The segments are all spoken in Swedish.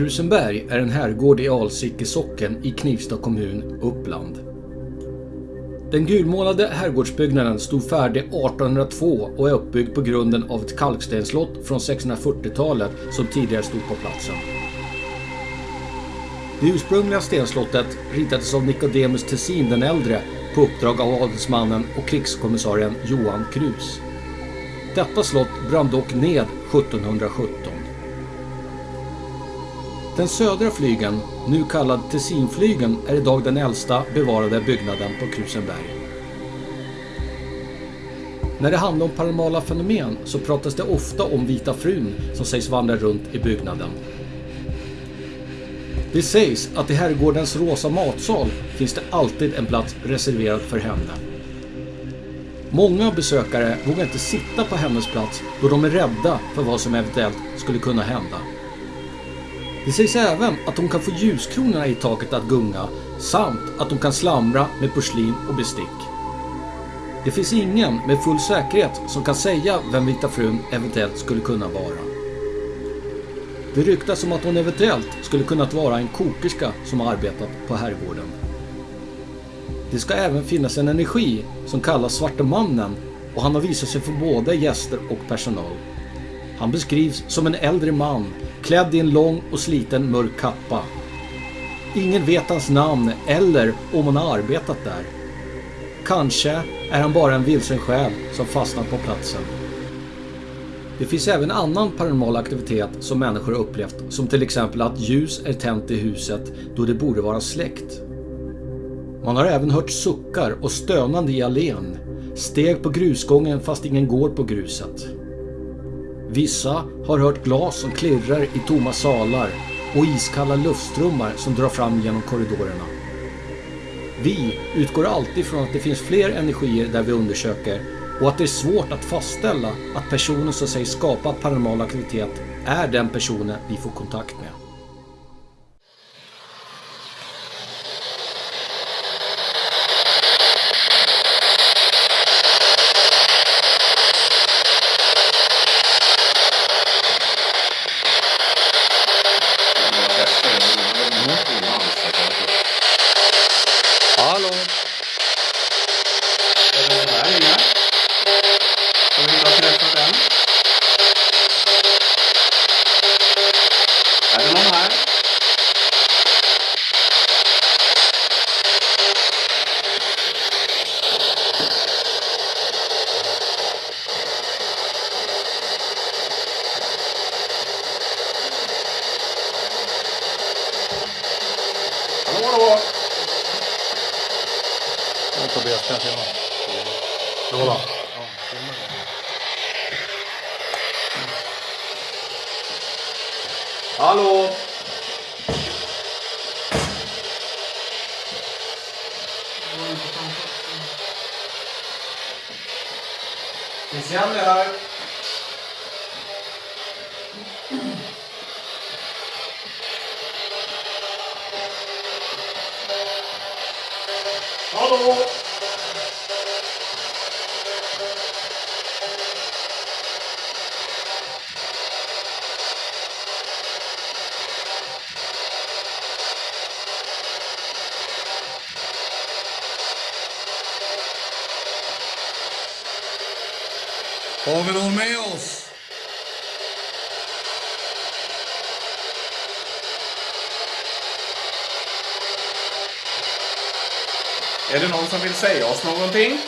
Krusenberg är en herrgård i Alsike socken i Knivsta kommun, Uppland. Den gulmålade herrgårdsbyggnaden stod färdig 1802 och är uppbyggd på grunden av ett kalkstenslott från 1640-talet som tidigare stod på platsen. Det ursprungliga stenslottet ritades av Nicodemus Tessin den äldre på uppdrag av adelsmannen och krigskommissarien Johan Krus. Detta slott brann dock ned 1717. Den södra flygeln, nu kallad Tessinflygeln, är idag den äldsta bevarade byggnaden på Krusenberg. När det handlar om paranormala fenomen så pratas det ofta om Vita frun som sägs vandra runt i byggnaden. Det sägs att i herrgårdens rosa matsal finns det alltid en plats reserverad för henne. Många besökare vågar inte sitta på hennes plats då de är rädda för vad som eventuellt skulle kunna hända. Det sägs även att hon kan få ljuskronorna i taket att gunga samt att hon kan slamra med porslin och bestick. Det finns ingen med full säkerhet som kan säga vem Vita frun eventuellt skulle kunna vara. Det ryktas om att hon eventuellt skulle kunnat vara en kokerska som har arbetat på herrgården. Det ska även finnas en energi som kallas Svarte Mannen och han har visat sig för både gäster och personal. Han beskrivs som en äldre man klädd i en lång och sliten mörk kappa. Ingen vet hans namn eller om han har arbetat där. Kanske är han bara en vilsen själ som fastnat på platsen. Det finns även annan paranormal aktivitet som människor har upplevt som till exempel att ljus är tänt i huset då det borde vara släckt. Man har även hört suckar och stönande i allén, steg på grusgången fast ingen går på gruset. Vissa har hört glas som klirrar i tomma salar och iskalla luftströmmar som drar fram genom korridorerna. Vi utgår alltid från att det finns fler energier där vi undersöker och att det är svårt att fastställa att personen som sägs skapa paranormal aktivitet är den personen vi får kontakt med. Hallå? Är det någon här inne? Har vi inte har träffat än? Är det någon här? Hallå, hallå! Tobias, kan jag filma? Då då? Hallå! Finns Jenny här? Hallå! Har vi Är det någon som vill säga oss någonting?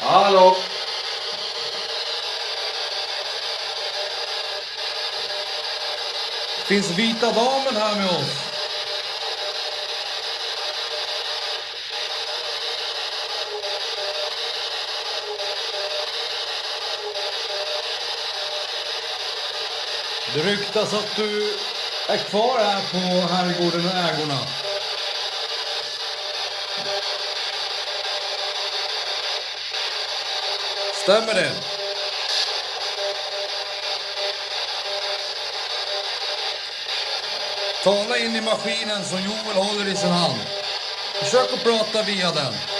Hallå! Finns vita damen här med oss? Det ryktas att du är kvar här på herrgården och ägorna. Stämmer det? Tala in i maskinen som Joel håller i sin hand. Försök att prata via den.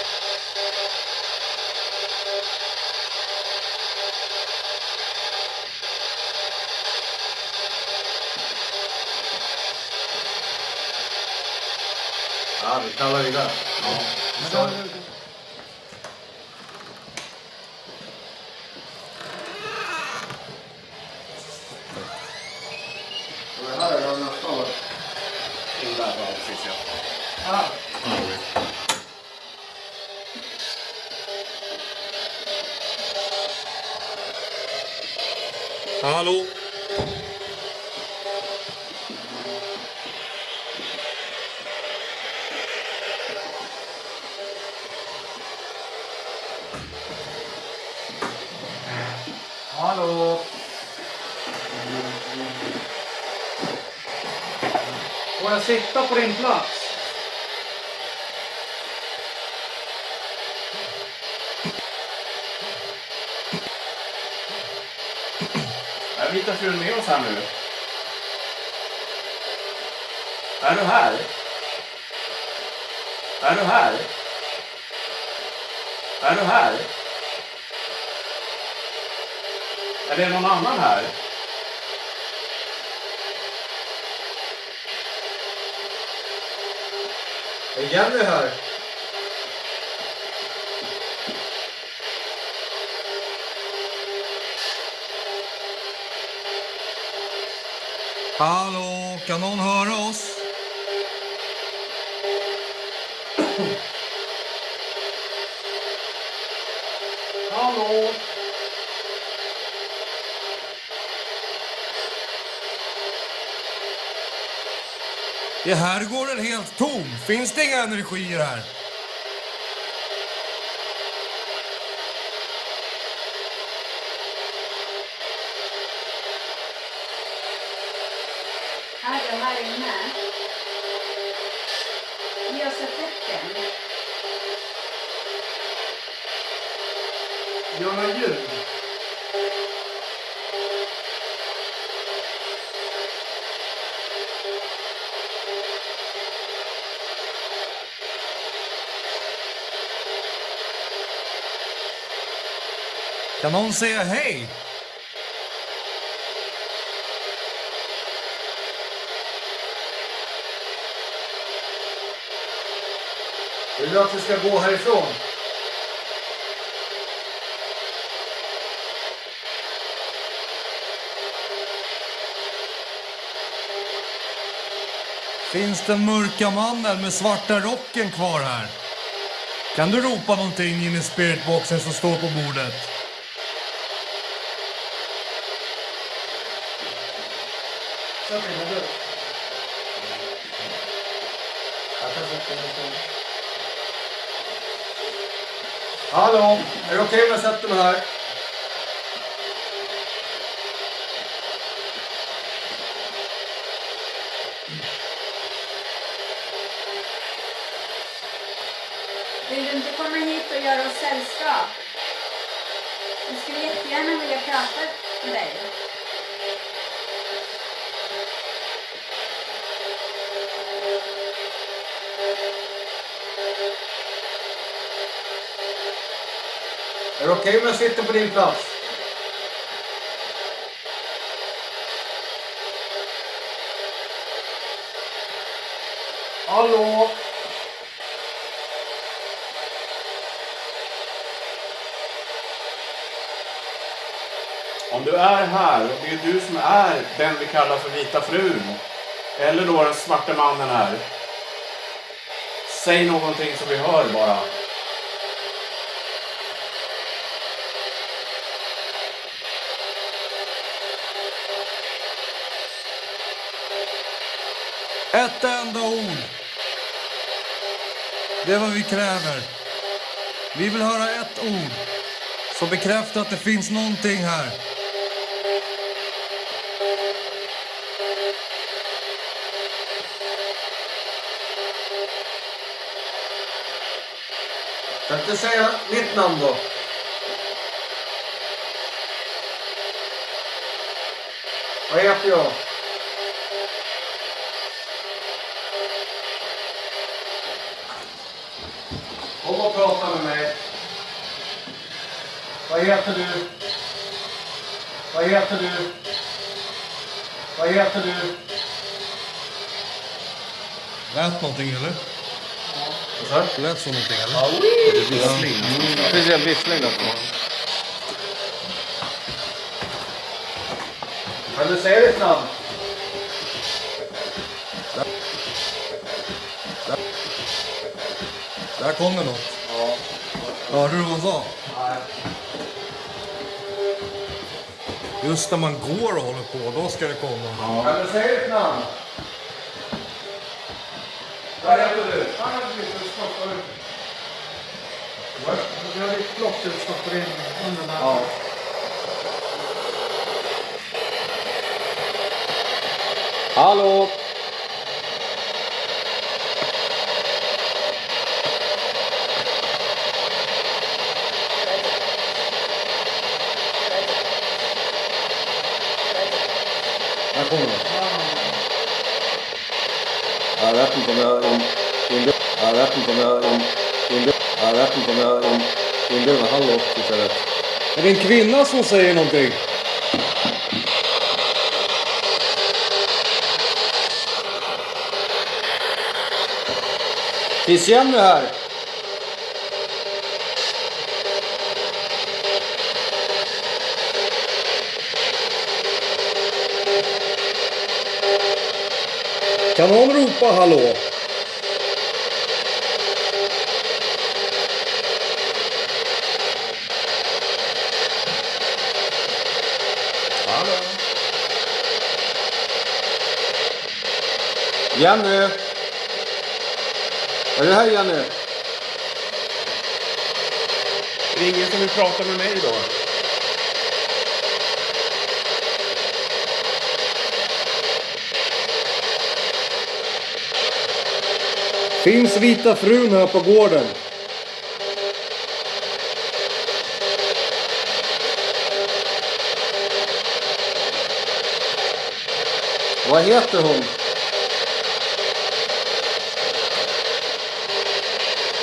Ja, vi knallar vidare. Ja. På din plats? Är Vita frun med oss här nu? Är du här? Är du här? Är du här? Är det någon annan här? Är Jenny här? Hallå, kan någon höra oss? Hallå? Det här går en helt tom? Finns det inga energier här? Är du här inne? Ge oss ett tecken. Gör någon ljud? Kan någon säga hej? Vill du att vi ska gå härifrån? Finns den mörka mannen med svarta rocken kvar här? Kan du ropa någonting in i spiritboxen som står på bordet? Sätt dig ner du. Jag kan sätta mig lite. Hallå? Är det okej om jag sätter mig här? Vill du inte komma hit och göra oss sällskap? Vi skulle jättegärna vilja prata med dig. Är det okej om jag sitter på din plats? Hallå? Om du är här, och det är du som är den vi kallar för vita frun, eller då den svarte mannen här. Säg någonting som vi hör bara. Ett enda ord. Det är vad vi kräver. Vi vill höra ett ord som bekräftar att det finns någonting här. Kan inte säga mitt namn då? Vad heter jag? Kom och prata med mig. Vad heter du? Vad heter du? Vad heter du? Lät någonting eller? Vad sa du? Lät så någonting eller? Precis, en vissling där. Kan du säga ditt namn? Där kom det något. Ja. Hörde du vad hon sa? Just när man går och håller på, då ska det komma. Kan du säga ditt namn? Vad heter du? Vi har ett block du stoppar in under där. Ja. Hallå? Kommer. Jag vet inte om jag... Jag vet inte om jag... Jag vet inte om jag... Inbillar mig hallå istället. Är det en kvinna som säger någonting? Finns Jenny här? Kan någon ropa hallå? Hallå? Jenny! Är du här Jenny? Det är ingen som vill prata med mig då? Finns vita frun här på gården? Vad heter hon?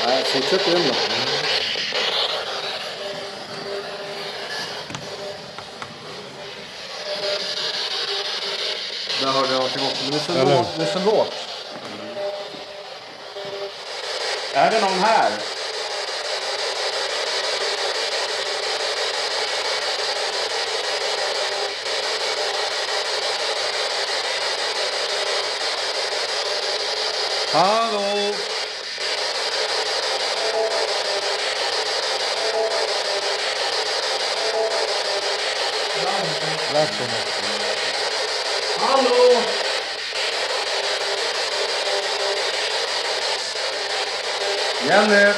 Nej, fortsätt in då. Där hörde jag någonting också. Men det är så lågt. Det är det någon här? Hallå? Lät som något. Hallå! Jenny! Eh,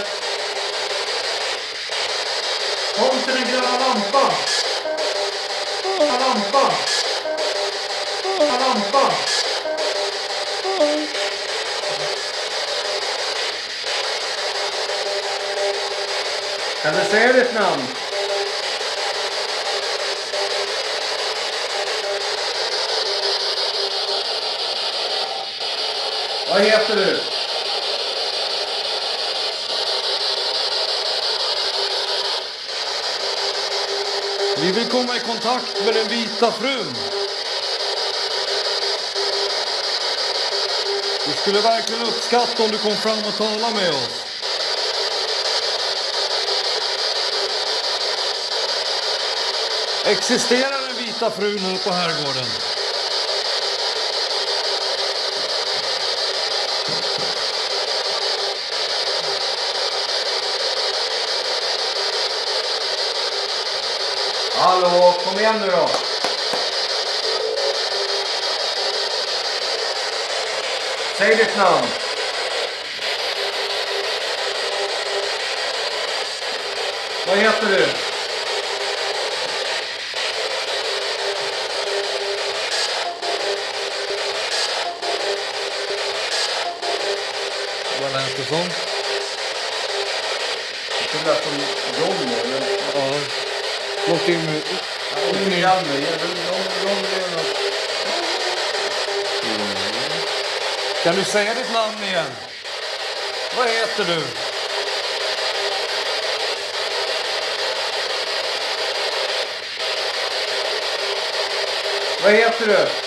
kom till den gröna lampan! Gröna lampan! Gröna lampan! Kan du säga ditt namn? Vad heter du? Vi vill komma i kontakt med den vita frun. Vi skulle verkligen uppskatta om du kom fram och talade med oss. Existerar den vita frun här på herrgården? Hallå, kom igen nu då. Säg ditt namn. Vad heter du? Vad lät det lät som eller? Ja. Någonting med... Mm. Kan du säga ditt namn igen? Vad heter du? Vad heter du?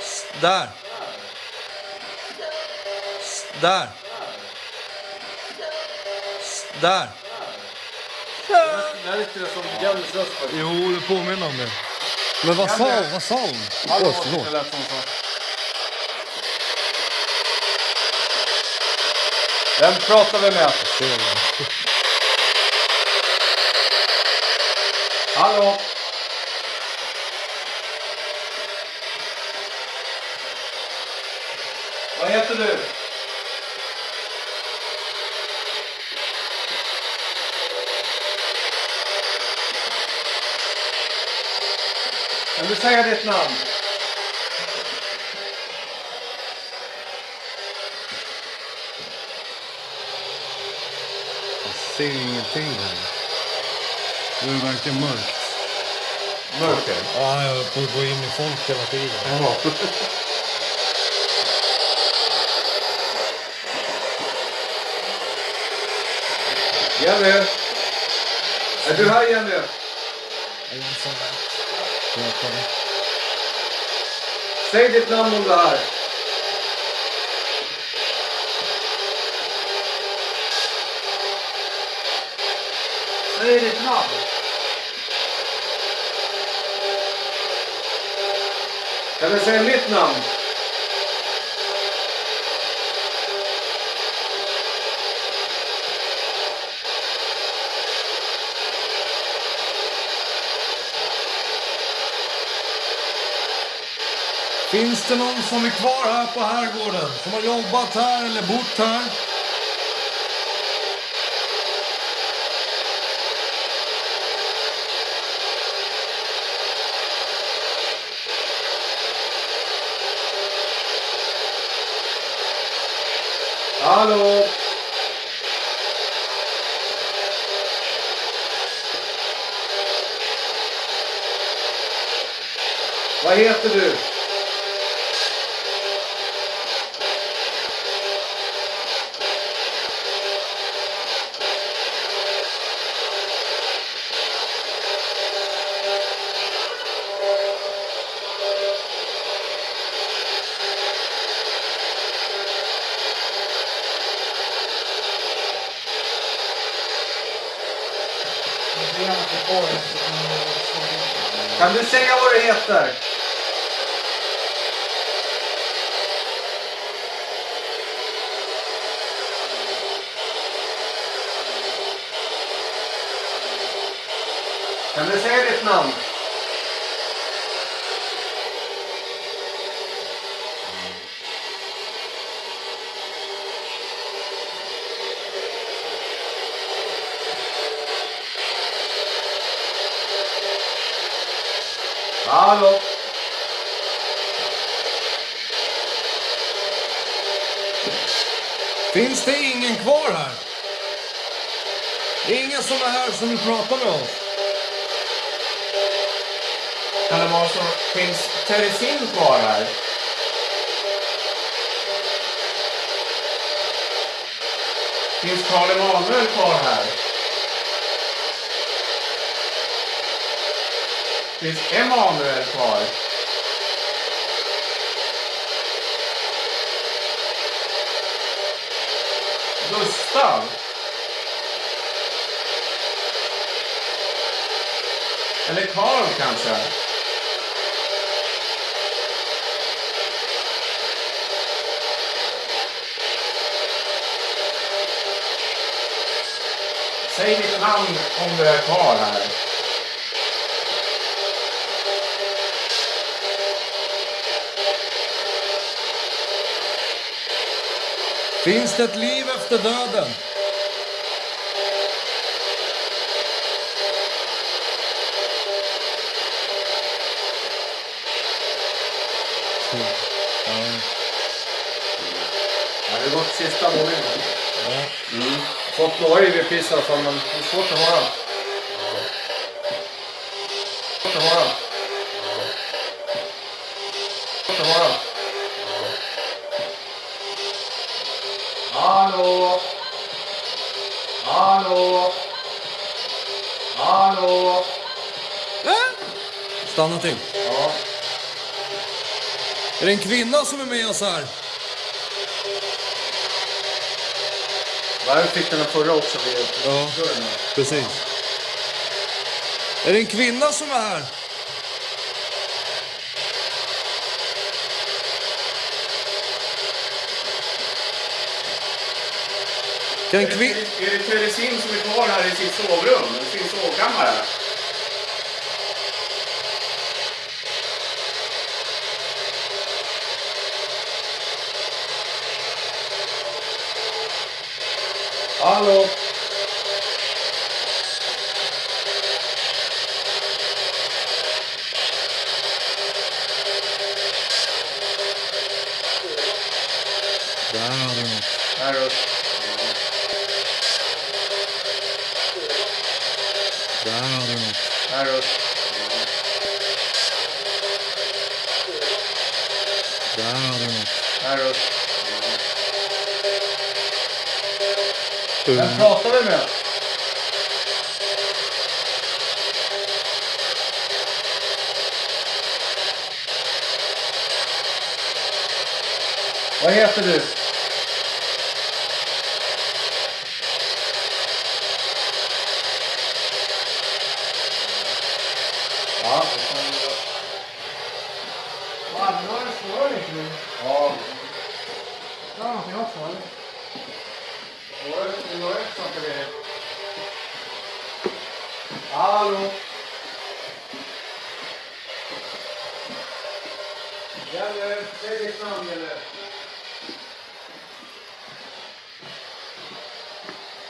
S- Där. Där. Där. Det här är inte som Jennys röst. Jo, det påminner om det. Men vad sa hon? Vad sa hon? Hallå? Oj, förlåt. Det lät som så. Vem pratar vi med? Hallå? Vad heter du? Kan du säga ditt namn? Jag ser ingenting här. Det är verkligen mörkt. Mörker. Ja, jag får gå in i folk hela tiden. Jenny? Är du här Jenny? Säg ditt namn om du är här. Säg ditt namn. Kan du säga mitt namn? Finns det någon som är kvar här på herrgården? Som har jobbat här eller bott här? Hallå? Vad heter du? Det är gärna på kvar. så kan jag svara. Kan du säga vad du heter? Kan du säga ditt namn? Hallå? Finns det ingen kvar här? Det är ingen som vill prata med oss. Kan det vara så? Finns Teresin kvar här? Finns Karl Emanuel kvar här? Finns Emanuel kvar? Gustav? Eller Karl kanske? Säg ditt namn om du är kvar här. Finns det ett liv efter döden? Ja, det har gått sista våningen. Mm. Fått några IV-piss i alla fall, men det är svårt att höra. Svårt att höra. Svårt att höra. Hallå? Hallå? Hallå? Stanna till. Ja. Är det en kvinna som är med oss här? Varför fick den förra också vid Ja, precis. Är det en kvinna som är här? Kan kvin... det, är det Teresin som är kvar här i sitt sovrum? I sin sovkammare? Hallå? Där hade du något. Här är Där hade du något. Här är Där hade du något. Här är vem pratar vi med? Vad heter du? Ja, det kan vi göra. Vad, nu har du svarat inte nu. Ja, Det var någonting också, eller? det var ett sånt där. Hallå? Gäller, säg ditt namn Gäller.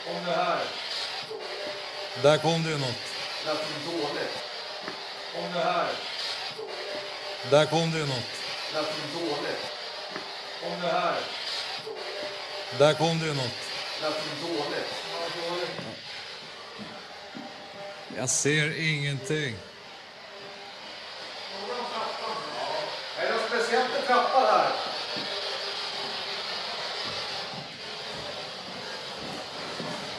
Om det här där kom det ju något. lät som dåligt. Om det här Där kom det ju något. lät som dåligt. Om det här Där kom det ju något. lät som dåligt. Jag ser ingenting. Är det något speciellt med trappan här?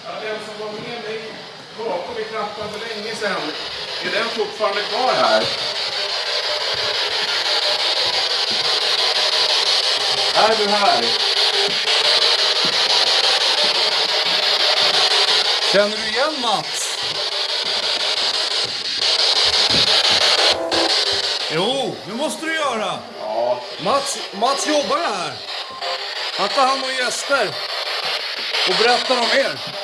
Ja, den som var med mig bakom i trappan sedan, är den fortfarande kvar här? Är du här? Känner du igen Mats? Jo, det måste du göra. Ja. Mats, Mats jobbar här. Han tar hand om gäster och berättar om er.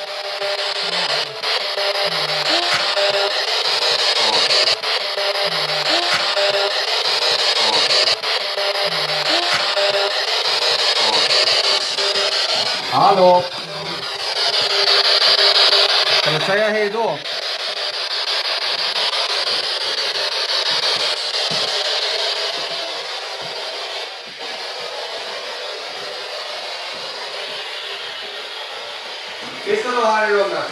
Hallå? Kan du säga hej då? Finns det någon här i rummet?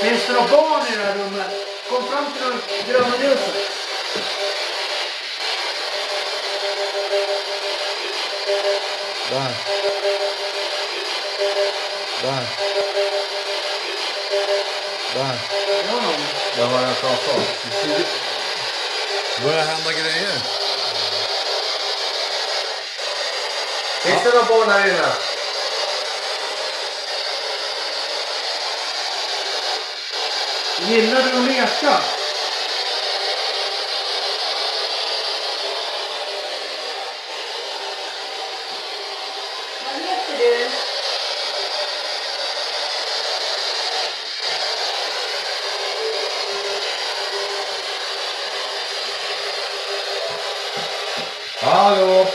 Finns det några barn i det här rummet? Kom fram till det gröna ljuset. Vad Där var jag pratat. Det börjar hända grejer. Finns det några barn här inne? Gillar du att leka? Vad heter du? Hallå?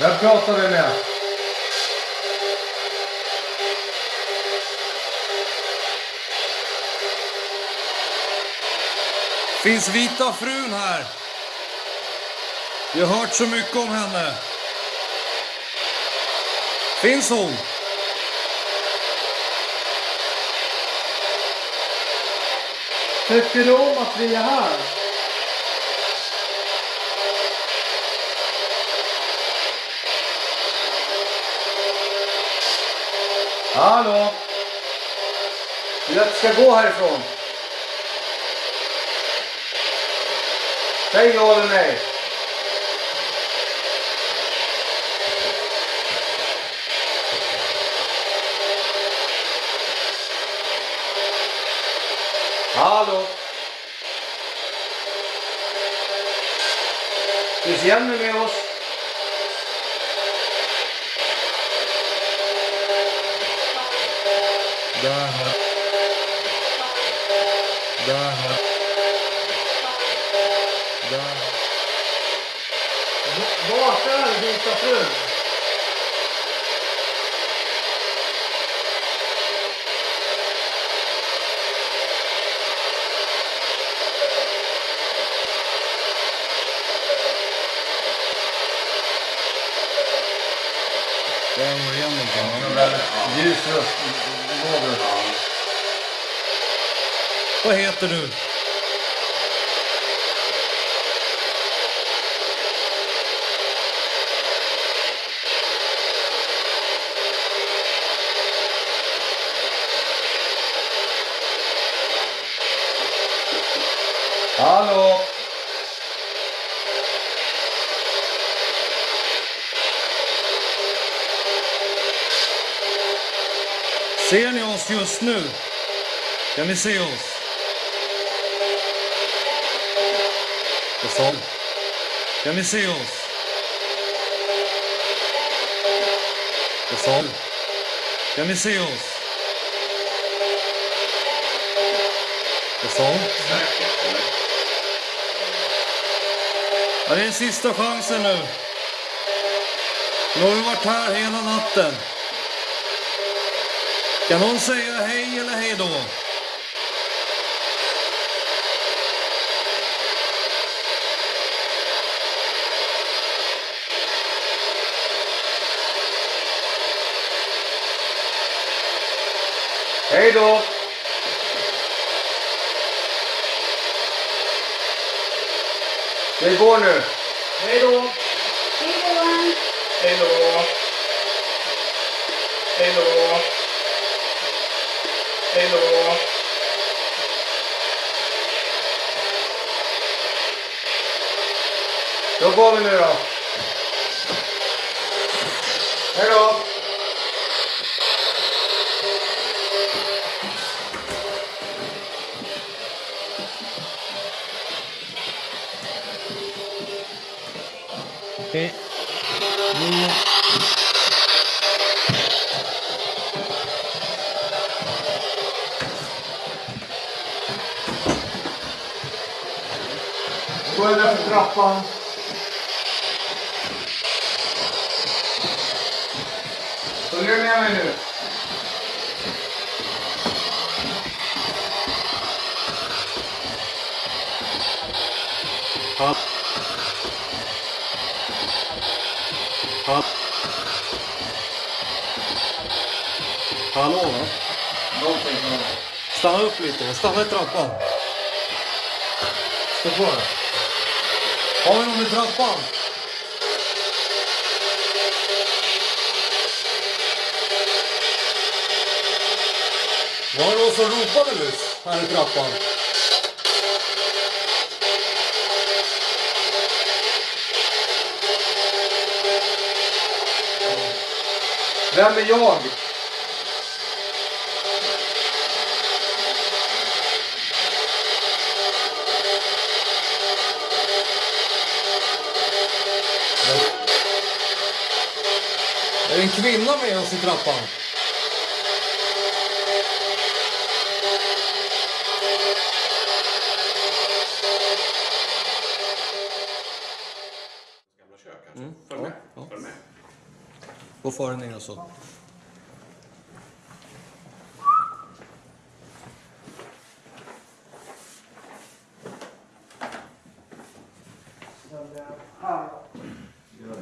Vem pratar vi med? Finns vita frun här? Jag har hört så mycket om henne. Finns hon? Tycker du om att vi är här? Hallå? Vill du att jag ska gå härifrån? Säg ja eller nej. Hallå? Finns Jenny med oss? Efter nu. Hallå? Ser ni oss just nu? Kan ni se oss? Kan ni se oss? Vad sa hon? Ja, det är sista chansen nu. Nu har vi varit här hela natten. Kan någon säga hej eller hej då? Hej då! Vi går nu. Hej då! Hej då! Hej då! Hej då! Hej då! Då går vi nu då. Hej då! Gå där för trappan. Följer du med mig nu? Hall... Hall... Hallå va? Stanna upp lite, stanna i trappan. Stå kvar. Har vi någon i trappan? Var det någon som ropade nyss här i trappan? Vem är jag? En kvinna med oss i trappan? Gamla kök alltså. Följ med. ja. Följ med. Gå före ner så.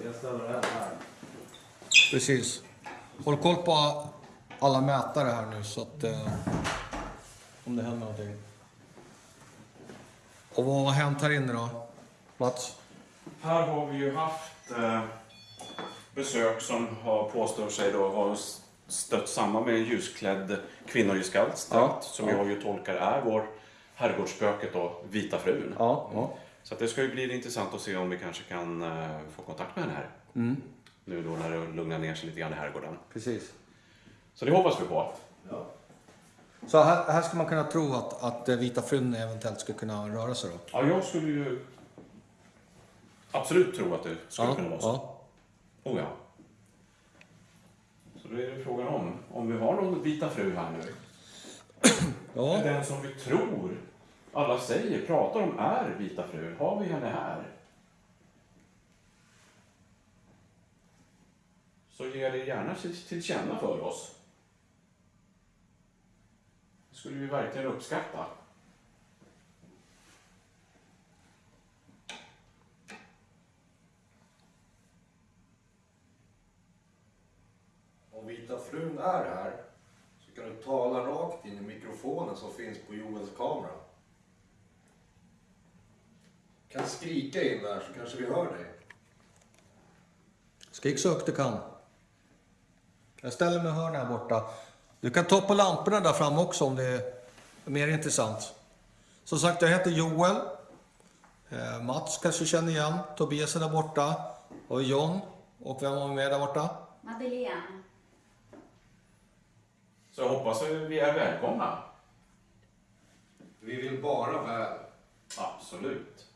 Jag ställer den här. Precis. Håll koll på alla mätare här nu så att... Eh, om det händer någonting. Och vad har hänt här inne då? Mats? Här har vi ju haft eh, besök som har påstår sig då ha stött samman med en ljusklädd kvinnogestalt Ja, som ja. jag ju tolkar är vår herrgårdsspöket då, Vita frun. Ja. ja. Så det ska ju bli intressant att se om vi kanske kan eh, få kontakt med henne här. Nu då när det lugnar ner sig lite grann i herrgården. Precis. Så det hoppas vi på. Så här, här ska man kunna tro att, att Vita frun eventuellt skulle kunna röra sig då? Ja, jag skulle ju absolut tro att det skulle Ja, kunna vara så. ja. Oh ja. Så då är det frågan om, om vi har någon Vita fru här nu. ja. Den som vi tror, alla säger, pratar om är Vita fru. Har vi henne här? Så ge det gärna till, känna för oss. Det skulle vi verkligen uppskatta. Om Vita frun är här så kan du tala rakt in i mikrofonen som finns på Joels kamera. Kan skrika in där så kanske vi hör dig. Skrik så högt du kan. Jag ställer mig och hör här borta. Du kan ta på lamporna där fram också om det är mer intressant. Som sagt, jag heter Joel. Eh, Mats kanske känner igen. Tobias är där borta. Och John. Och vem har vi med där borta? Madeleine. Så jag hoppas att vi är välkomna. Vi vill bara väl. Absolut.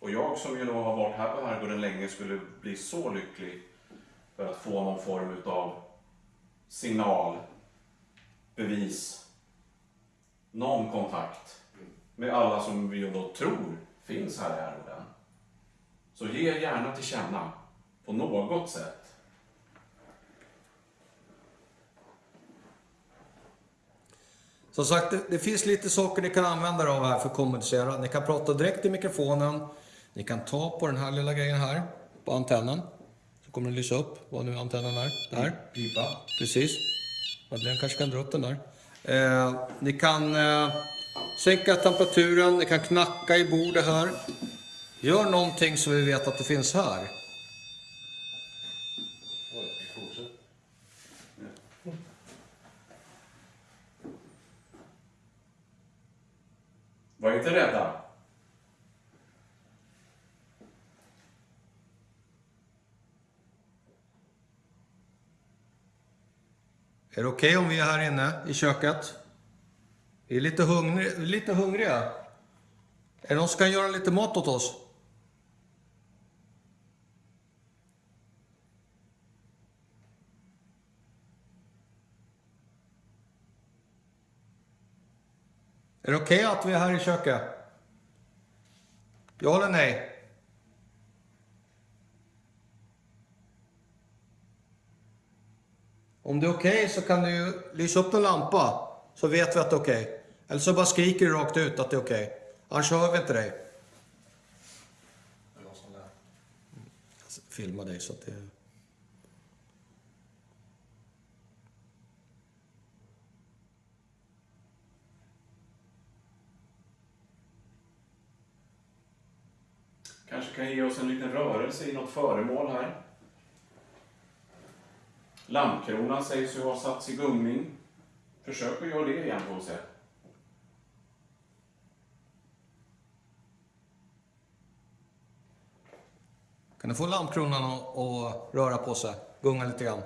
Och jag som ju då har varit här på Herrgården länge skulle bli så lycklig för att få någon form utav signal, bevis, någon kontakt med alla som vi då tror finns här i Herrgården. Så ge gärna till känna på något sätt. Som sagt, det, det finns lite saker ni kan använda er av här för att kommunicera. Ni kan prata direkt i mikrofonen. Ni kan ta på den här lilla grejen här, på antennen. Så kommer den lysa upp vad nu antennen är. Där. Pipa. Precis. Madeleine kanske kan dra upp den där. Eh, ni kan eh, sänka temperaturen, ni kan knacka i bordet här. Gör någonting så vi vet att det finns här. Var inte rädda. Är det okej om vi är här inne i köket? Vi är lite, hungri lite hungriga. Är det någon som kan göra lite mat åt oss? Är det okej att vi är här i köket? Ja eller nej? Om det är okej så kan du lysa upp en lampa så vet vi att det är okej. Eller så bara skriker du rakt ut att det är okej. Annars hör vi inte dig. Jag filmar dig så att det... Kanske kan ge oss en liten rörelse i något föremål här. Lampkronan sägs ju ha satts i gungning. Försök att göra det igen får vi se. Kan du få lampkronan att att röra på sig? Gunga lite grann.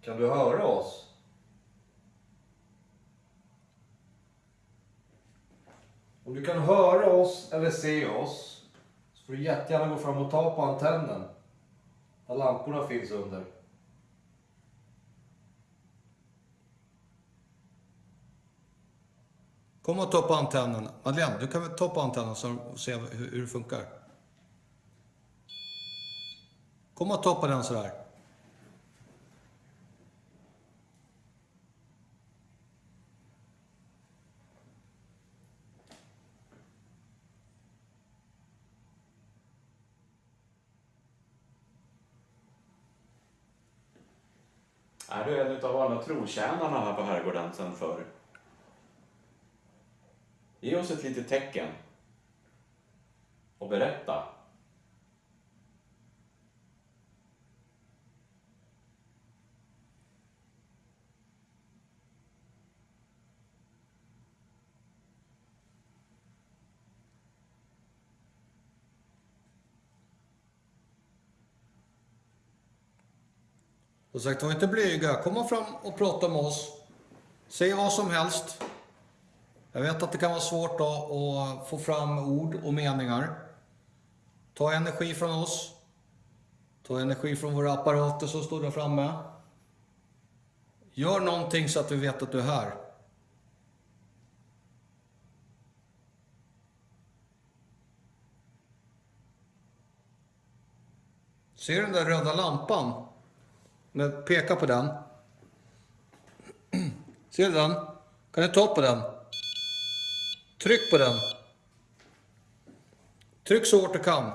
Kan du höra oss? Om du kan höra oss eller se oss så får du jättegärna gå fram och ta på antennen. Där lamporna finns under. Kom och ta på antennen. Madeleine, du kan väl ta på antennen och se hur, hur det funkar. Kom och ta på den sådär. Är du en av alla trotjänarna här på herrgården sen förr? Ge oss ett litet tecken. Och berätta. Som sagt, var inte blyga. Kom fram och prata med oss. Säg vad som helst. Jag vet att det kan vara svårt att, att få fram ord och meningar. Ta energi från oss. Ta energi från våra apparater som står där framme. Gör någonting så att vi vet att du är här. Ser du den där röda lampan? Men peka på den. Ser du den? Kan du ta på den? Tryck på den. Tryck så hårt du kan.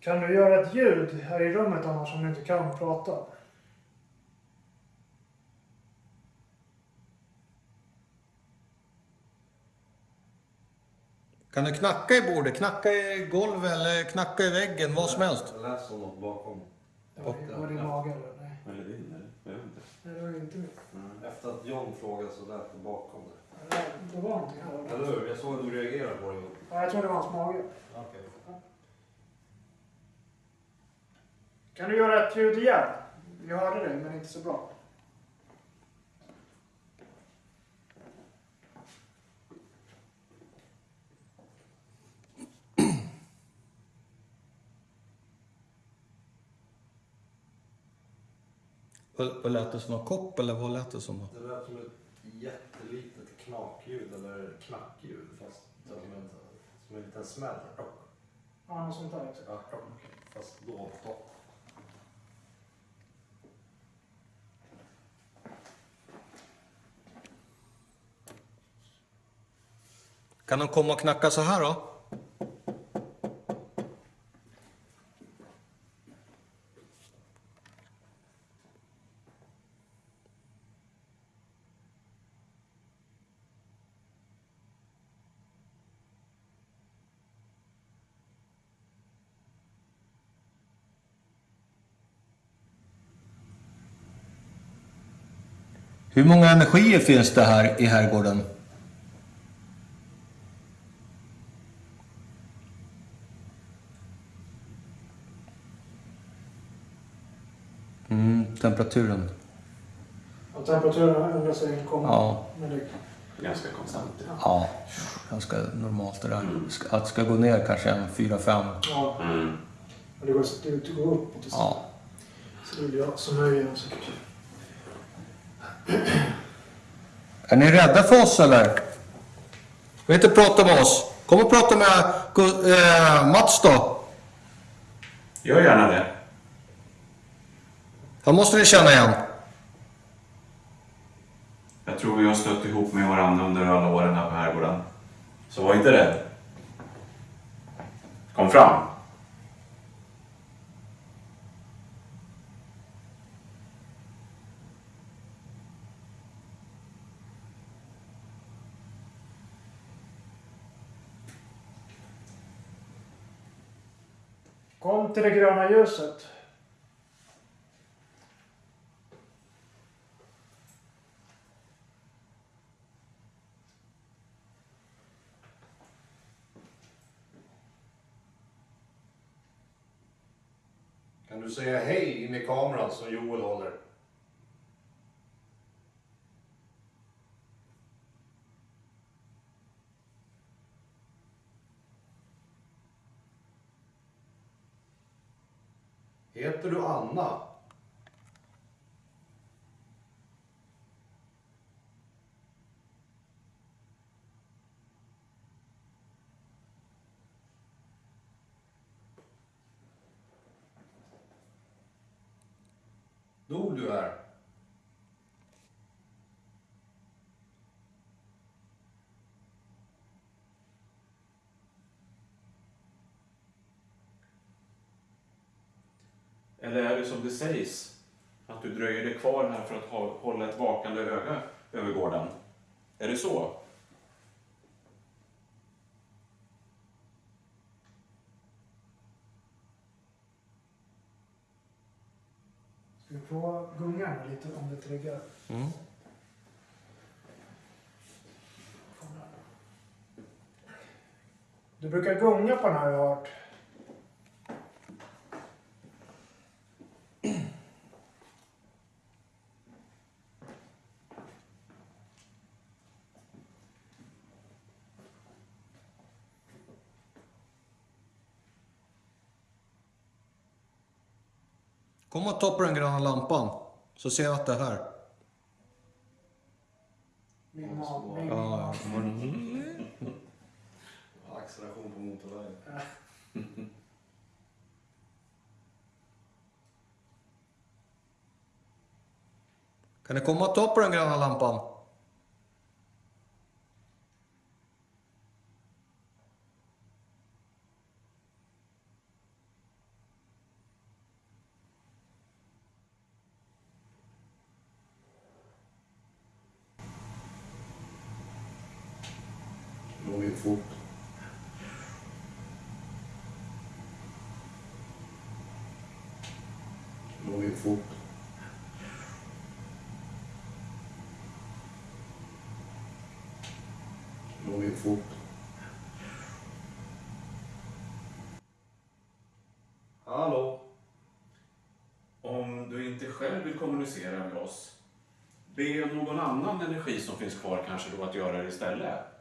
Kan du göra ett ljud här i rummet annars om du inte kan prata? Kan du knacka i bordet, knacka i golvet eller knacka i väggen, vad som helst. Jag läser om något bakom. Var det, mage eller? Nej. Eller din, eller? Jag vet inte. Nej, det var ju inte mitt. Efter att John frågade så lät det bakom det. Nej, Det var någonting här. Eller hur? Jag såg att du reagerade på det. Ja, jag tror det var hans mage. Okej. Kan du göra ett ljud igen? Jag hörde dig, men inte så bra. Vad, vad lät det som? En kopp eller vad lät det som? Det lät som ett jättelitet knakljud eller knackljud fast som en, som en liten smäll. Ja, något sånt där. också. Ja, fast topp. Kan de komma och knacka så här då? Hur många energier finns det här i herrgården? Mm, temperaturen. Och temperaturen ändrar sig kom Ja. ganska konstant. Ja, ganska normalt det där. Ska- Att det ska gå ner kanske en 4-5. Ja, Mm. det går, det går uppåt. och Så, Ja. så det blir jag som höjer den säkert. Är ni rädda för oss eller? Vill inte prata med oss? Kom och prata med eh, Mats då. Gör gärna det. Han måste ni känna igen. Jag tror vi har stött ihop med varandra under alla åren här på herrgården. Så var inte rädd. Kom fram. Kom till det gröna ljuset. Kan du säga hej in i kameran som Joel håller? Heter du Anna? Dog du här? Eller är det som det sägs? Att du dröjer dig kvar här för att hålla ett vakande öga över gården? Är det så? Ska vi prova gunga lite om det triggar? Mm. Du brukar gunga på den här har jag hört. Kom och ta på den gröna lampan. Så ser jag att det är här. Min min Ja, Acceleration på motorvägen. Kan ni komma och ta på den gröna lampan? Går gick fort? Går gick fort? Går gick fort? Hallå? Om du inte själv vill kommunicera med oss, be någon annan energi som finns kvar kanske då att göra det istället.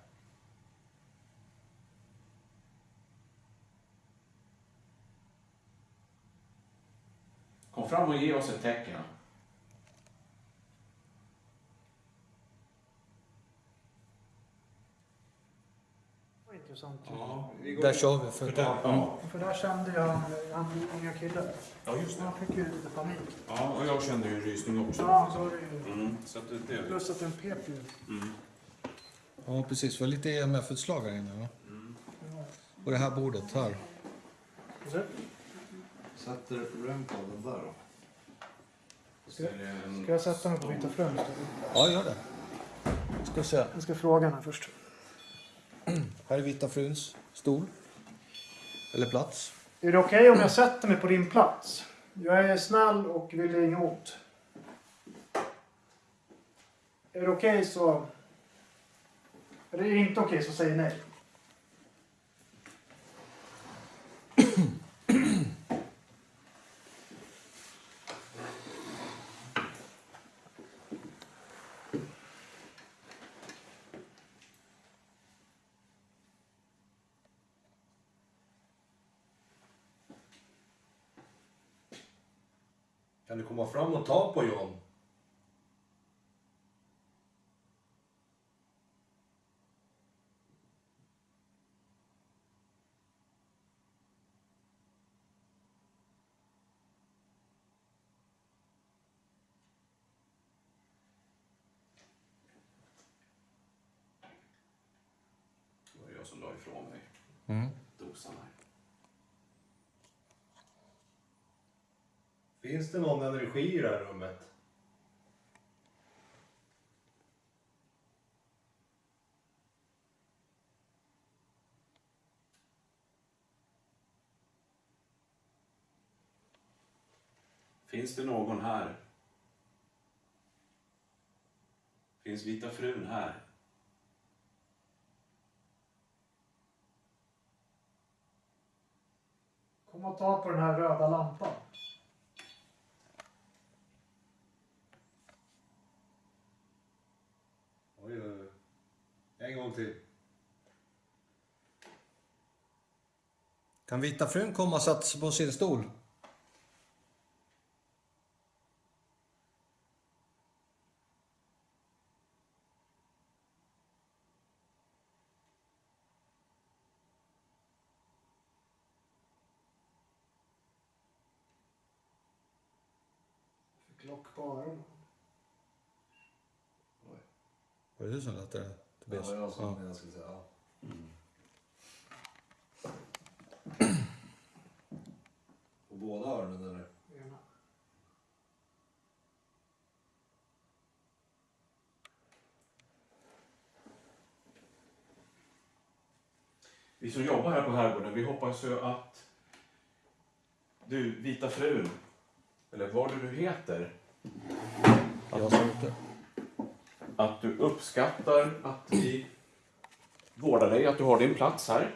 Kom fram och ge oss ett tecken. Det var intressant. Där kör vi. För Där, ja. För där kände jag han unga killen. ja, just det. Han fick ju lite panik. Ja, och jag kände ju en rysning också. Ja, så var det ju. Mm, så att det, det, Plus att den pep ju. Ja, precis. Vi har lite EMF-utslag här inne. Va? Och det här bordet här. Så, Sätter rem på den där då? Ska, ska jag sätta mig på Vita Fröns? Ja, gör det. Ska se. Jag ska fråga henne först. Här är Vita fruns stol. Eller plats. Är det okej om jag sätter mig på din plats? Jag är snäll och vill inget ont. Är det okej så... Är det inte okej så säg nej. Komma fram och ta på John? Det var jag som la ifrån mig Mm. dosan här. Finns det någon energi i det här rummet? Finns det någon här? Finns Vita frun här? Kom och ta på den här röda lampan. Oj, oj, oj. En gång till. Kan vita frun komma och sätta sig på sin stol? Fick lock på öronen. Var det du som lät det? Tobias? Ja, jag som Ja. jag skulle säga. Ja. På båda öronen eller? Ena. Vi som jobbar här på Herrgården, vi hoppas ju att du, Vita frun, eller vad du nu heter, Jag sa inte att du uppskattar att vi vårdar dig, att du har din plats här.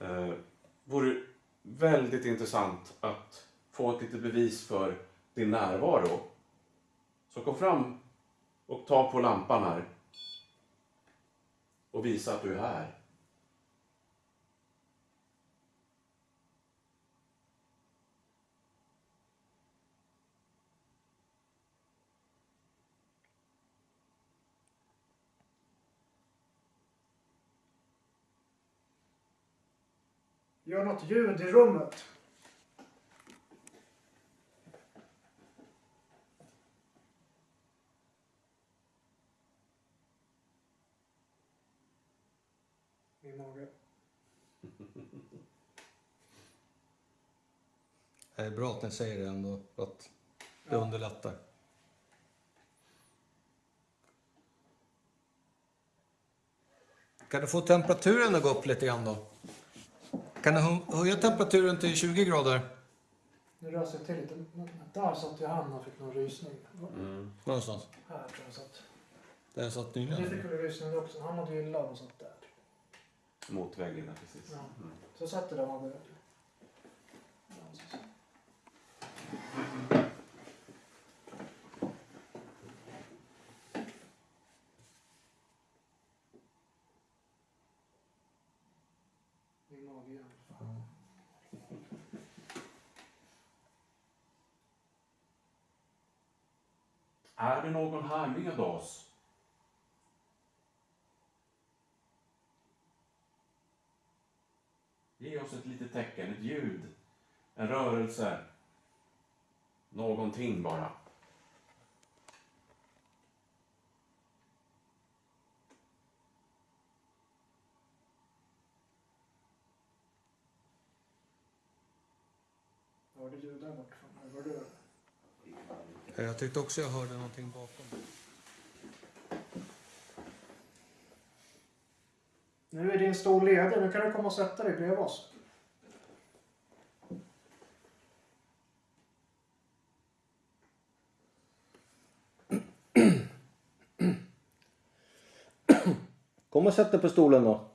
Eh, vore väldigt intressant att få ett litet bevis för din närvaro. Så kom fram och ta på lampan här och visa att du är här. Gör något ljud i rummet. Min mage. Det är bra att ni säger det ändå, för att det underlättar. Kan du få temperaturen att gå upp lite grann då? Kan du hö- höja temperaturen till 20 grader? Nu rös jag till lite. Där satt ju han och fick någon rysning. Någonstans. Här tror jag satt. Där satt Det nyligen. fick väl rysning också. Han hade ju illa och satt där. Mot väggen där precis. Ja. Så satt det där man hade... Ja, så- Min mage igen. Är det någon här med oss? Ge oss ett litet tecken, ett ljud, en rörelse. Någonting bara. Hörde du där borta? Du? Jag tyckte också jag hörde någonting bakom. Nu är din stol ledig. Nu kan du komma och sätta dig bredvid oss. Kom och sätt dig på stolen då.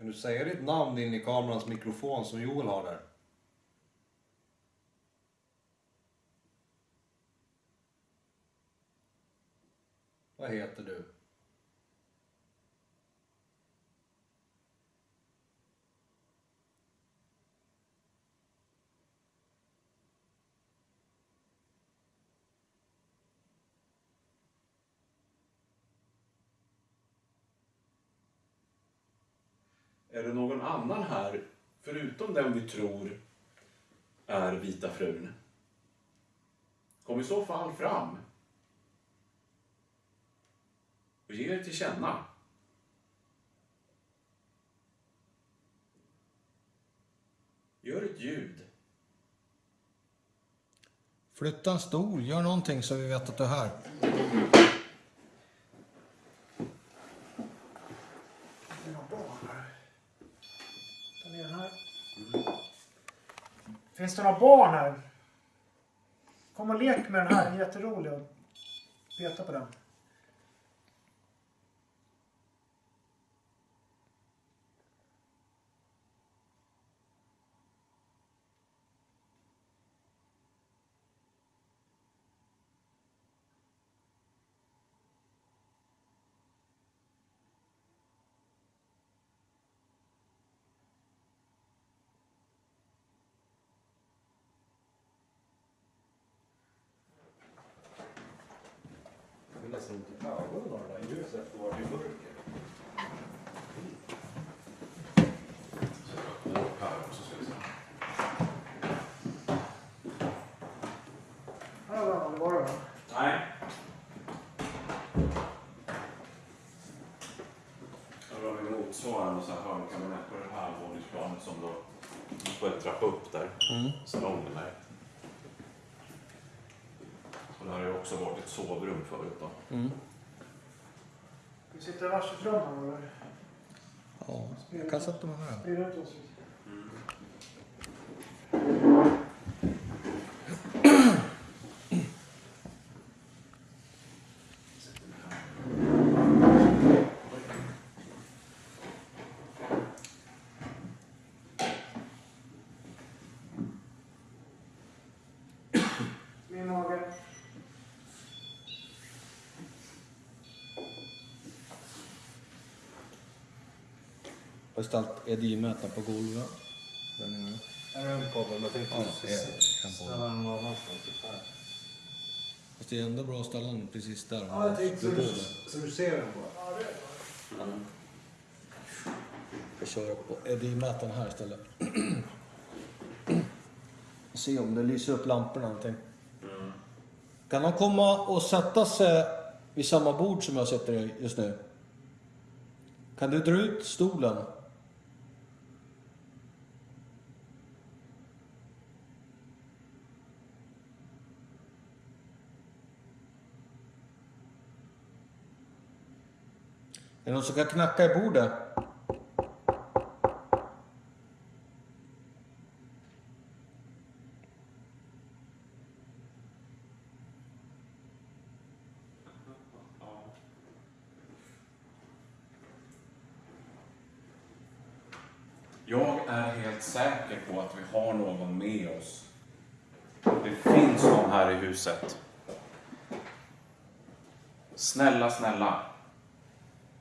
Kan du säga ditt namn in i kamerans mikrofon som Joel har där? Vad heter du? Är det någon annan här, förutom den vi tror är vita frun? Kom i så fall fram. Och ge er till känna. Gör ett ljud. Flytta en stol, gör någonting så vi vet att du är här. Det är några barn här. Ta ner den här. Finns det några barn här? Kom och lek med den här. Den är jätterolig att peta på den. Det är nästan ont i ögonen av det där ljuset efter vart i mörker. Här också ska vi se. Här har vi aldrig varit va? Nej. Här har vi så här hörnkabinett på det här våningsplanet som då får en trappa upp där. Salongen där. Och det här har ju också varit ett sovrum förut då. Vi sitter i varsitt rum här eller? Ja, jag kan sätta mig här. Jag har ställt EDI-mätaren på golvet. Den är Här är en kabel, men jag tänkte Ja, jag ställa den någon annanstans. Typ. Fast det är ändå bra att ställa den precis där. Ja, jag tänkte så, Du så du ser den bara. Jag kör på EDI-mätaren här istället. Se om det lyser upp lamporna någonting. Kan de komma och sätta sig vid samma bord som jag sitter i just nu? Kan du dra ut stolen? Det någon som kan knacka i bordet? Jag är helt säker på att vi har någon med oss. Det finns någon här i huset. Snälla, snälla.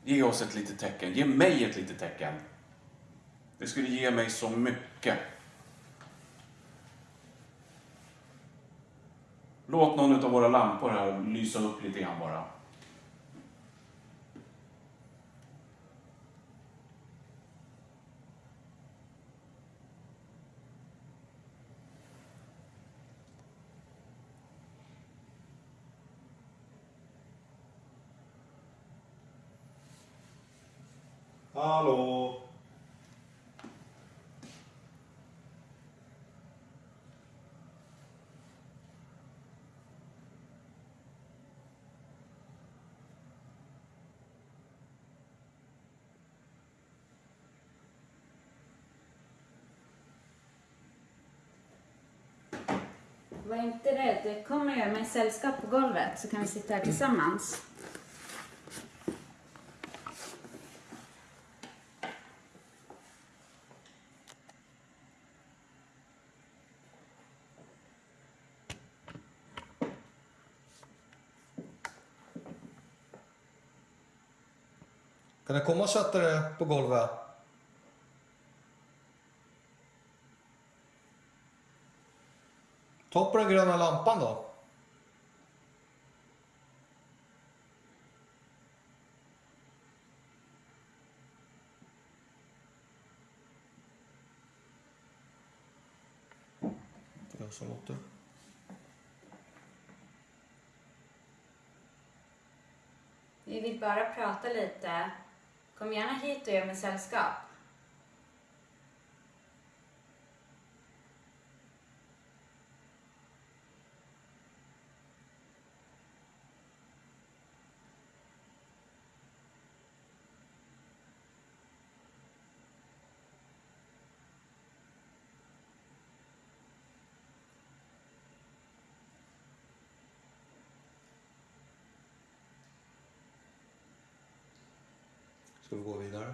Ge oss ett litet tecken. Ge mig ett litet tecken. Det skulle ge mig så mycket. Låt någon av våra lampor här lysa upp lite grann bara. Hallå? Var inte rädd. Kom och gör mig sällskap på golvet så kan vi sitta här tillsammans. Kan du komma och sätta dig på golvet? Ta på den gröna lampan då. Jag som låter. Vi vill bara prata lite. Kom gärna hit och gör mig sällskap. Ska vi gå vidare?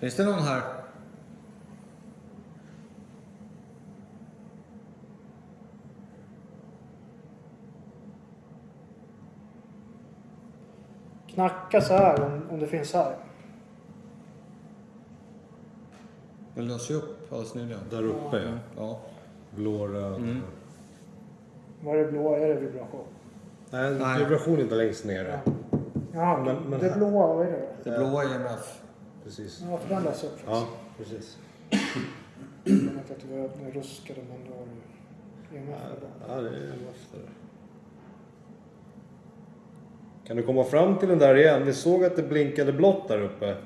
Finns det någon här? Knacka så här om, om det finns här. Den löser ju upp alldeles nyligen. Där uppe ja. Ja. Blå, röd. Mm. Vad är det blåa? Är det vibration? Nej, Nej. vibration är inte längst ner. Ja, Men- men det här- blåa, vad är det? Det blåa är EMF. Precis. Ja, för den läser upp Ja, precis. Jag vet att det var den ruskade men har du EMF. Ja, det är efter. Kan du komma fram till den där igen? Vi såg att det blinkade blått där uppe.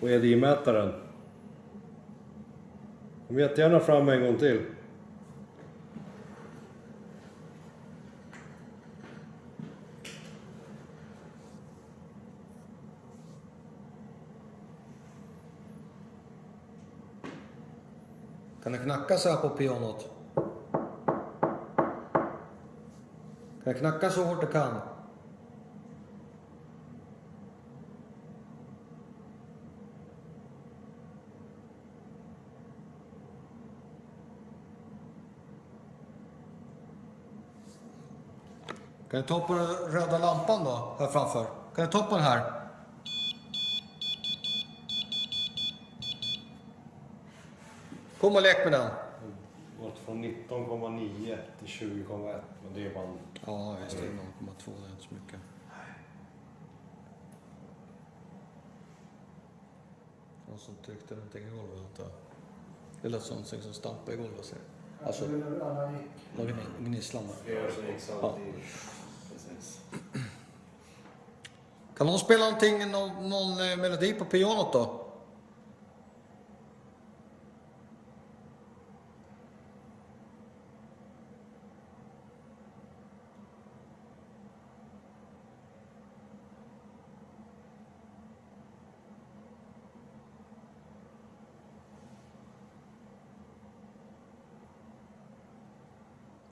På EDI-mätaren. Kom jättegärna fram en gång till. Knacka så här på pianot? Kan det knacka så hårt du kan? Kan du ta på den röda lampan då, här framför? Kan du ta på den här? Kom och lek med den. Gått från 19,9 till 20,1. Men det är bara en... Ja, just det. 0,2, det är inte så mycket. Någon som tryckte någonting i golvet, antar jag. Det lät som någonting som stampade i golvet. Alltså, Alla gick. någon gnisslan. Ja. Kan någon spela någonting, någon, någon eh, melodi på pianot då?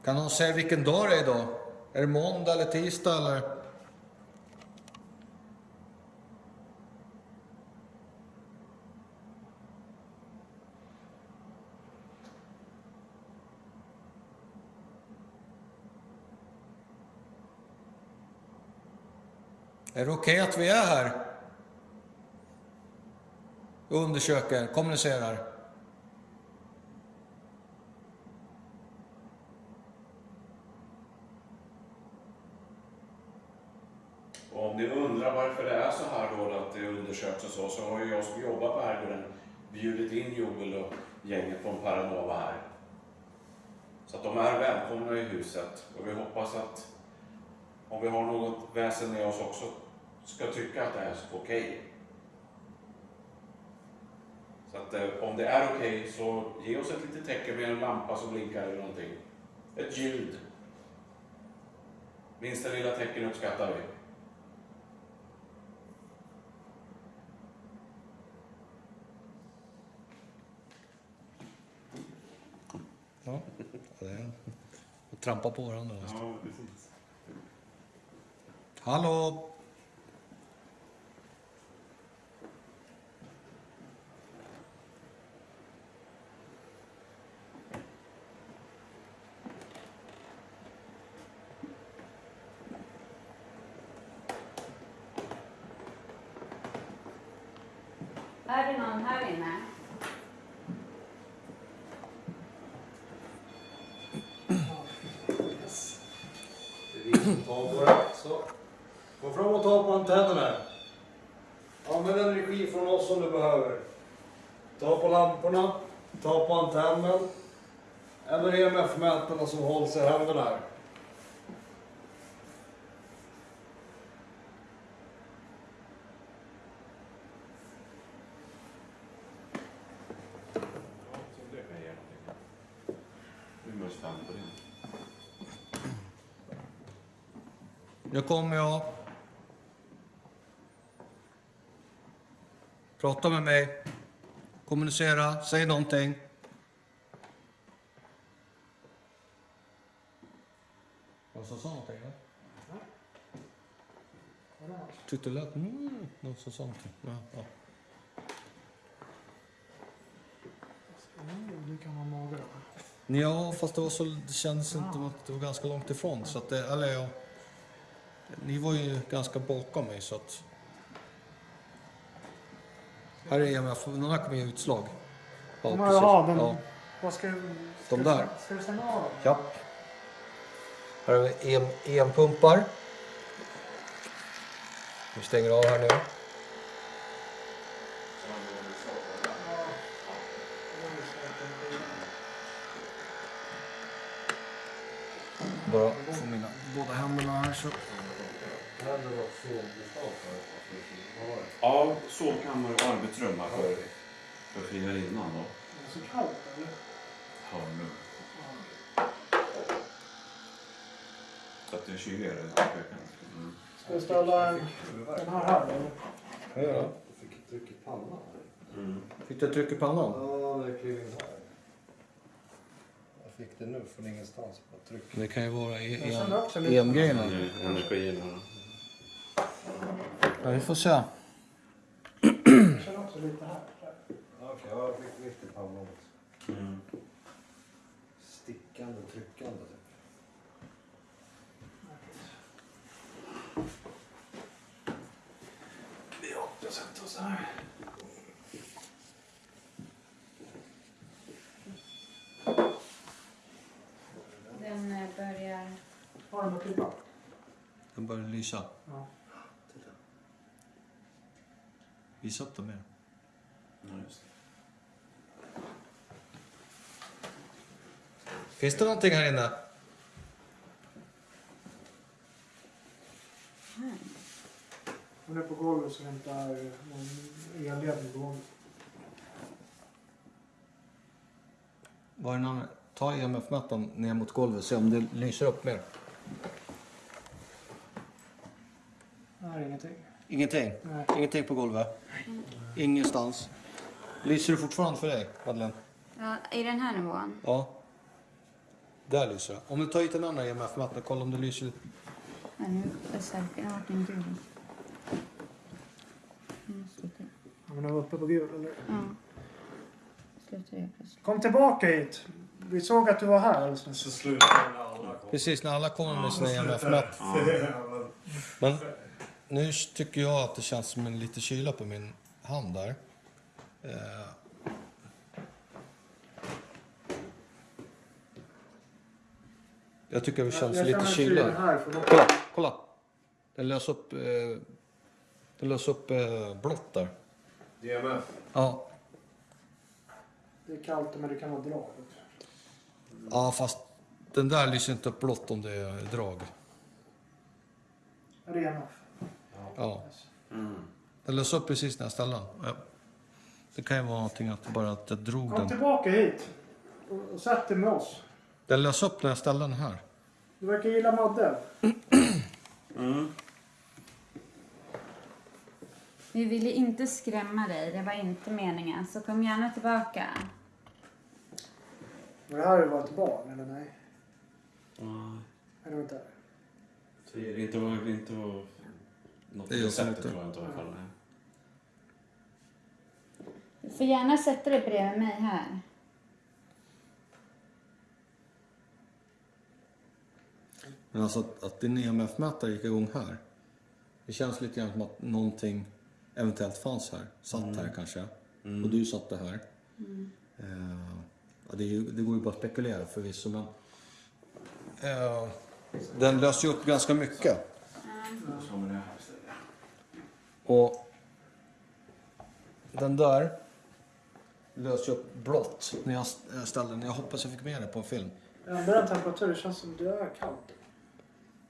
Kan någon säga vilken dag det är idag? Är det måndag eller tisdag eller? Är det okej att vi är här? Undersöker, kommunicerar. Och om ni undrar varför det är så här då, att det undersöks och så, så har ju jag som jobbar på Herrgården bjudit in Joel och gänget från Paranova här. Så att de är välkomna i huset och vi hoppas att om vi har något väsen med oss också ska tycka att det är okej. Så att eh, om det är okej så ge oss ett litet tecken med en lampa som blinkar eller någonting. Ett ljud. Minsta lilla tecken uppskattar vi. Ja, det. Och trampa på varandra. Ja, precis. Hallå! Är det någon här inne? Det är vi som tar på det. Så. Gå fram och ta på antennerna. Använd energi från oss om du behöver. Ta på lamporna, ta på antennen. Eller EMF-mätarna som hålls i händerna här. Nu kommer jag. Prata med mig. Kommunicera. Säg någonting. Vad som sa någonting? eller? Tyckte det lät... Mm, som sa någonting. Ja, ja. Du kan ha mage då. Ja, fast det, var så, det kändes inte som att det var ganska långt ifrån. Så att det, eller ja, ni var ju ganska bakom mig så att... Här är EMF, den här kommer ge utslag. Ja, Ja, jaha, den- Ja, Vad ska du... De Ska du där. stäng- Ska du stänga av ja. Här har vi EM, EM-pumpar. Vi stänger av här nu. Bara få mina båda händerna här så. Ja, sovkammare och arbetsrum här för, för friarinnan då. Är det så kallt eller? Hörnrum. Så att det är kyligare i köket. Mm. Ska du ställa den här här eller? Ja, ja. Jag fick ett tryck i pannan. Mm. Fick du ett tryck i pannan? Ja, det klev in här. Jag fick det nu från ingenstans. Bara tryck. Det kan ju vara Jag känner också lite- EM-grejerna. Energierna. Ja, vi får se. Jag känner också lite här. Okej, jag fick mitt i pannan också. Mm. Stickande, tryckande typ. Ja, jag sätter oss här. Den eh, börjar... Har? Den börjar lysa. Ja. Visa upp dem mer. Ja, just det. Finns det någonting här inne? Hon är på golvet så hämtar någon elledning på golvet. Var det någon... Ta EMF-mätaren ner mot golvet och se om det lyser upp mer. Nej, ingenting. Ingenting? Nej. Ingenting på golvet? Ingenstans? Lyser det fortfarande för dig, Madeleine? Ja, I den här nivån? Ja. Där lyser det. Om du tar hit den andra EMF-mätaren, kolla om det lyser. Ja, nu är säkert har varit en gul. Nu slutar Ja, men den var uppe på gul, eller? Ja. Slutar jag plötsligt. Kom tillbaka hit. Vi såg att du var här alldeles nyss. Så slutar när alla kommer. Precis, när alla kommer med sina EMF-mätare. Men nu tycker jag att det känns som en lite kyla på min hand där. Eh. Jag tycker det känns jag lite känner kyla. Kolla, kolla. Den lös upp, eh, den lös upp eh, blått där. DMF. Ja. det är kallt men det kan vara drag. ja, fast den där lyser inte upp blått om det är drag. Rena. Ja. Den lös upp precis när jag ställde den. Ja. Det kan ju vara någonting att bara att jag drog Kom den. tillbaka hit. Och, sätt dig med oss. Den lös upp när jag ställde den här. Du verkar gilla Madde. Vi ville inte skrämma dig, det var inte meningen. Så kom gärna tillbaka. Var det här var ett barn eller nej? Nej. Är det inte? Det är inte, var- inte var- något Det det sättet inte- tror jag inte i alla fall. Du får gärna sätta dig bredvid mig här. Men alltså att, att din EMF-mätare gick igång här. Det känns lite grann som att någonting eventuellt fanns här. Satt här kanske. Och du satte här. Eh, ja, det, ju, det går ju bara att spekulera förvisso men... Eh, den löser ju upp ganska mycket. Det. Och den där löser ju upp blått när jag st- ställde den. Jag hoppas jag fick med det på en film. Jag ändrar en temperatur. Det känns som det är kallt.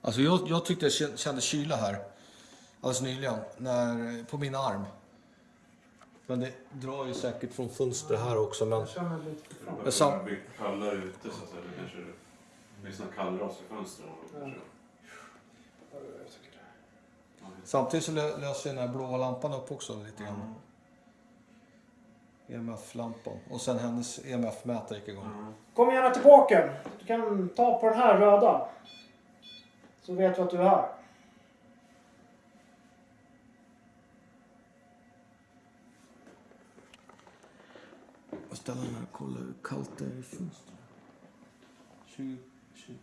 Alltså jag, jag tyckte jag kä- kände kyla här alldeles nyligen när, på min arm. Men det drar ju säkert från fönstret här också. Men Jag känner lite. Det sa- börjar bli kallare ute så att det kanske blir såna kallras i fönstren. Jag tycker det. samtidigt så lö- löser den här blåa lampan upp också lite grann. EMF-lampan. Och sen hennes EMF-mätare gick igång. Kom gärna tillbaka. Du kan ta på den här röda. Så vet du att du är här. Ställa här och kolla hur kallt det är i fönstret. 20, 20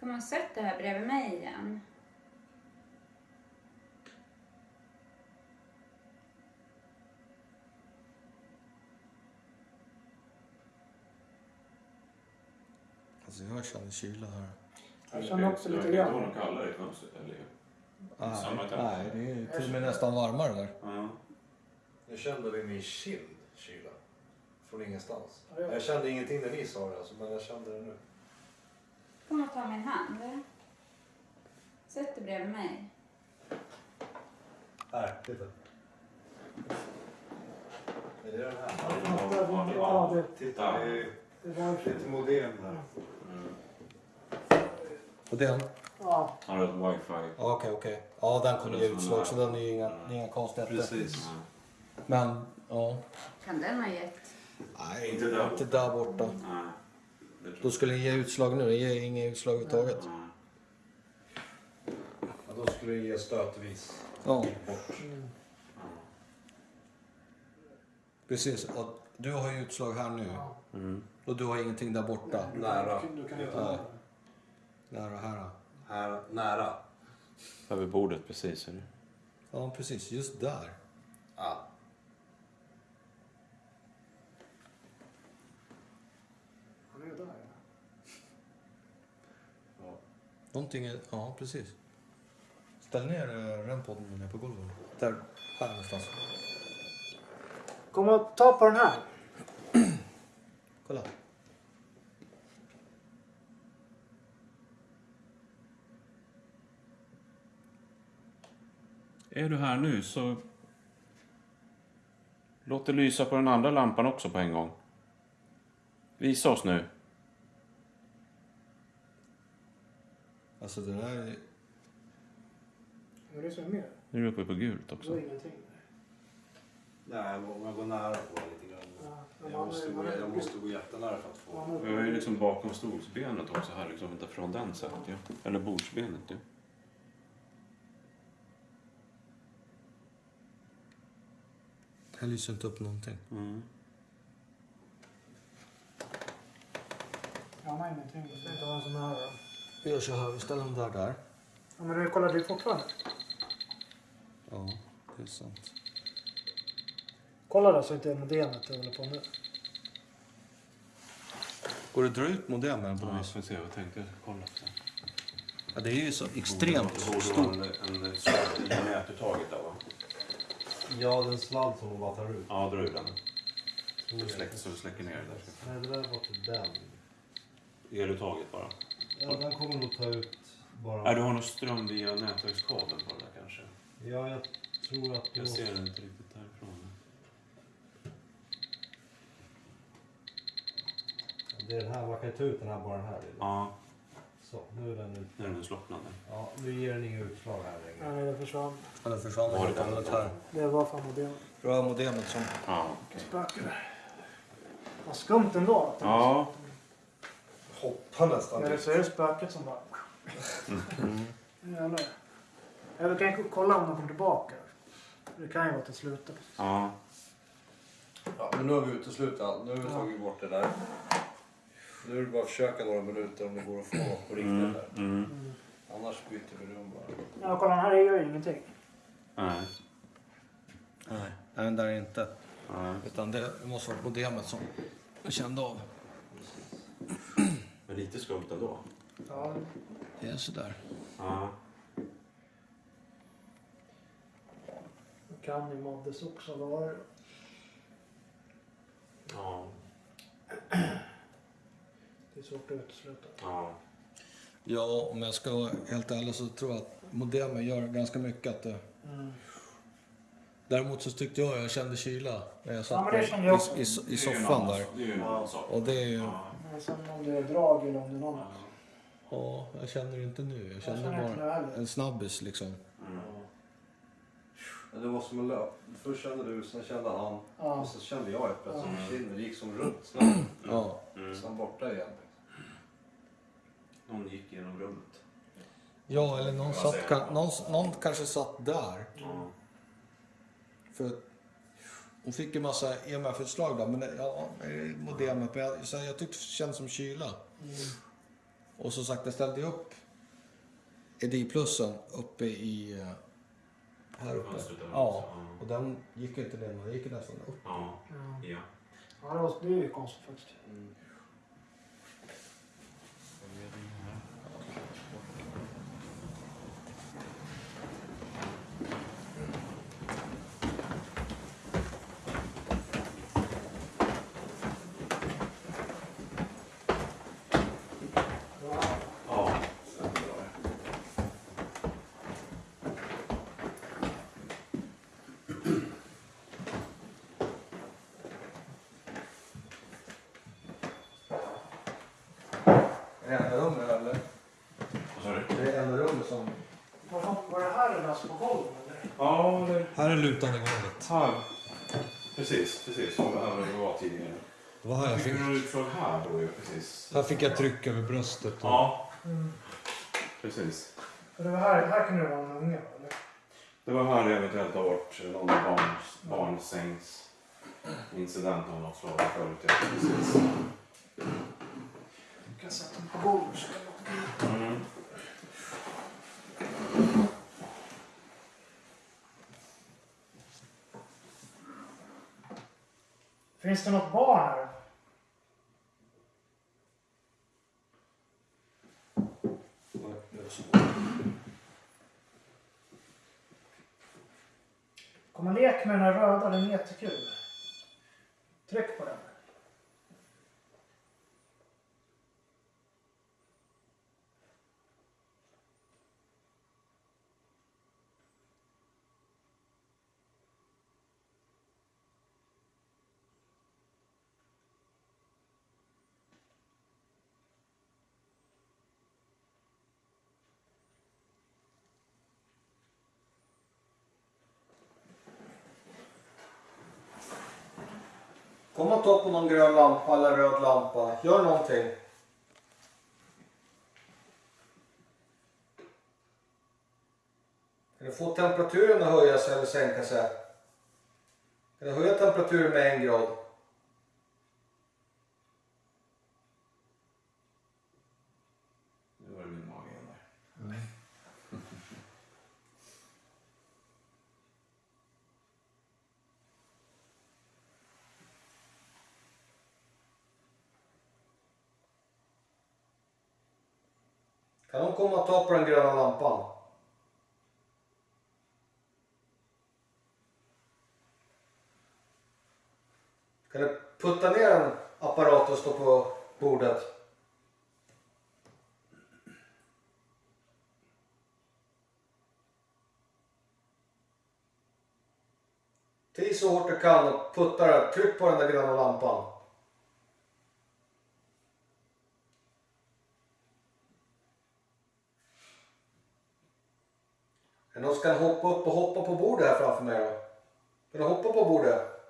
Kom och sätt dig här bredvid mig igen. Alltså jag känner kyla här. Jag känner också Det lite verkar inte vara grann. något kallare i fönstret. Nej, Samma temperatur. nej, det är till och med nästan varmare där. Ja. Jag kände vid min kind kyla. Från ingenstans. Ja, ja. Jag kände ingenting när ni sa det alltså, men jag kände det nu. Kom och ta min hand. Sätt dig bredvid mig. Här, titta. Är det den här? Ja, det, Titta. Det är det var lite modem här. Och den? Ja, Han har ett wifi. Okej, okej. Ja, den kommer ge utslag så den är ju inga, är inga konstigheter. Precis. Men, ja. Kan den ha gett? Nej, Inte där. inte där borta. Nej. Det tror Då skulle den ge utslag nu. Den ger inga utslag överhuvudtaget. jag. Ja, då skulle det ge stötvis. Ja, precis. Och du har ju utslag här nu. Och du har ingenting där borta. Nära. du kan inte Ja. Nära här. Här, nära. Över bordet precis. Eller? Ja, precis. Just där. Ja. Han är där. Någonting är... Ja, precis. Ställ ner eh, rempodden ner på golvet. Där. Här någonstans. Kom och ta på den här. Kolla. Är du här nu så låt det lysa på den andra lampan också på en gång. Visa oss nu. Alltså det där är... Vad är det som är mer? Nu är du uppe på gult Det också. var ingenting. Nej, om jag går nära på det lite grann. Ja, Jag måste, man jag måste gå jättenära för att få... Jag är ju liksom bakom stolsbenet också här, liksom inte från den sättet ja. Eller bordsbenet ja. Här lyser inte upp någonting. Mm. Jag har ingenting. Det ska inte vara så nära. Vi gör så här, vi ställer den där där. Ja, men du kollar, det är fortfarande. Ja, det är sant. Kolla där så inte modemet håller på nu. Går det att dra ut modemen på Ja, något jag får se, jag tänkte kolla efter. Ja, det är ju så extremt Det borde stort. vara en, en sladd i nätuttaget där va? Ja, den sladd som hon bara tar ut. Ja, dra ur den. Tror Så, jag. släck, så du släcker ner det där. Nej, det där var till den. Eluttaget bara. Ja, den kommer nog ta ut bara... Nej, du har nog ström via nätverkskabeln på det där kanske. Ja, jag tror att... Jag ser den inte riktigt därifrån. Det är den här, man kan ju ta ut den här bara den här lilla. Ja, Så, nu är den ut. nu är den slocknad. Ja, nu ger den inga utslag här längre. Nej, det försvann. Ja, den försvann Var det hållet här. Det var fan modemet. Det var modemet som... Ja, okej. Spökar. Vad skumt ändå. Ja, Hoppa nästan. Ja, det ser ut spöket som bara... Jävlar. Ja, vi kan kolla om de kommer tillbaka. Det kan ju vara till slutet. ja. Ja, men nu har vi uteslutit allt. Nu har vi tagit bort det där. Nu är det bara att försöka några minuter om det går att få något på riktigt där. Mm. Annars byter vi rum bara. Ja, kolla här är ju ingenting. Nej. Nej, nej den där är inte. Nej. Utan det måste vara modemet som jag kände av. Men lite skumt ändå. Ja, Det är sådär. Ja. det kan ju moddes också vara. Ja. Det är svårt att utesluta. Ja. Ja, om jag ska vara helt ärlig så tror jag att modemet gör ganska mycket. Att det... Mm. Däremot så tyckte jag jag kände kyla när jag satt Ja, det kände jag i, i, i Det soffan där. Det är ju en annan sak. Och det är ju... Men sen om det är drag eller om det är något annat. Ja, jag känner det inte nu. Jag Jag kände känner inte nu bara en snabbis liksom. Mm. Ja, Det var som en löp. Först kände du, sen kände han. Ja. Och så kände jag helt plötsligt. Ja. Kinden gick som runt snabbt. Ja. Mm. Sen borta igen. Någon gick genom rummet. Ja, eller någon, satt, ka- någon, någon kanske satt där. Ja. För hon fick ju massa EMF-utslag där, men det- ja, är modemet. Men jag, så jag tyckte det kändes som kyla. Mm. Och som sagt, jag ställde upp EDI-plussen uppe i... eh, Här uppe. Ja, och den gick inte ner, den gick nästan upp. Ja. Ja. Ja. Det, var, det är ju konstigt faktiskt. Ja. Det är enda rummet eller? Vad sa du? Det är enda rummet som... Var, var det här eller alltså på golvet? Eller? Ja, det... Här är golvet. Här. Precis, precis. Som här var det var tidigare. Det var här jag fick, några utslag här då ju, precis. här fick jag tryck över bröstet. Och... Ja, Mm. precis. För det var här, här kunde det vara en unge eller? Det var här det eventuellt har varit någon barns, barnsängs incident av något slag förut. Ja, precis. Kan sätta den på golvet. så det låter bra. Mm. Finns det något barn här? Kom och lek med den här röda, den är jättekul. Tryck på den. Ta på någon grön lampa eller röd lampa. Gör någonting. Kan du få temperaturen att höjas eller sänka sig? Kan du höja temperaturen med en grad? Nu var det min mage igen där. Kan de komma och ta på den gröna lampan? Kan du putta ner en apparat och stå på bordet? Tis så hårt du kan och putta den. Tryck på den där gröna lampan. Är det någon som kan hoppa upp och hoppa på bordet här framför mig då? Kan du hoppa på bordet?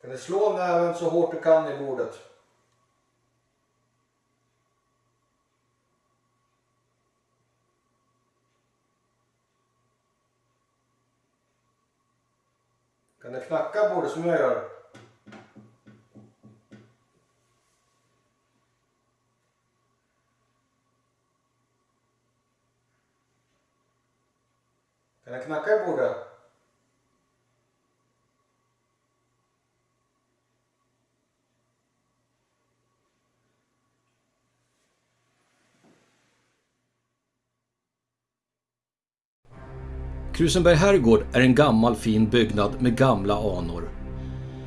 Kan du slå näven så hårt du kan i bordet? Kan du knacka bordet som jag gör? Kan jag knacka i bordet? Krusenberg herrgård är en gammal fin byggnad med gamla anor.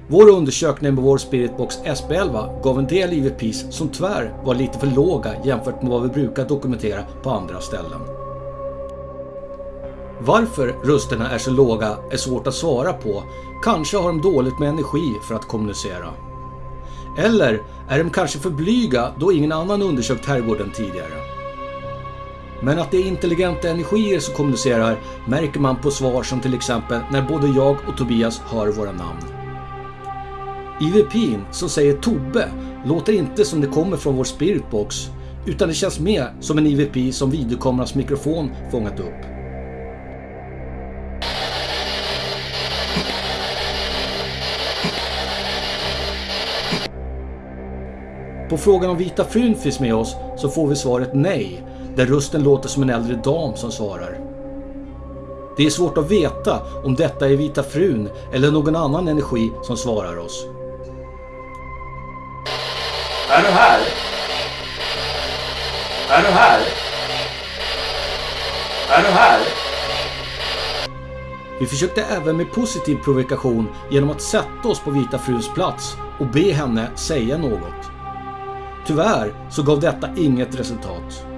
Vår undersökning med vår Spiritbox SP11 gav en del IVPs som tyvärr var lite för låga jämfört med vad vi brukar dokumentera på andra ställen. Varför rösterna är så låga är svårt att svara på. Kanske har de dåligt med energi för att kommunicera. Eller är de kanske för blyga då ingen annan undersökt herrgården tidigare. Men att det är intelligenta energier som kommunicerar märker man på svar som till exempel när både jag och Tobias hör våra namn. IVPn som säger Tobbe låter inte som det kommer från vår spiritbox utan det känns mer som en IVP som videokamerans mikrofon fångat upp. På frågan om Vita frun finns med oss så får vi svaret nej, där rösten låter som en äldre dam som svarar. Det är svårt att veta om detta är Vita frun eller någon annan energi som svarar oss. Är du här? Är du här? Är du här? Vi försökte även med positiv provokation genom att sätta oss på Vita fruns plats och be henne säga något. Tyvärr så gav detta inget resultat.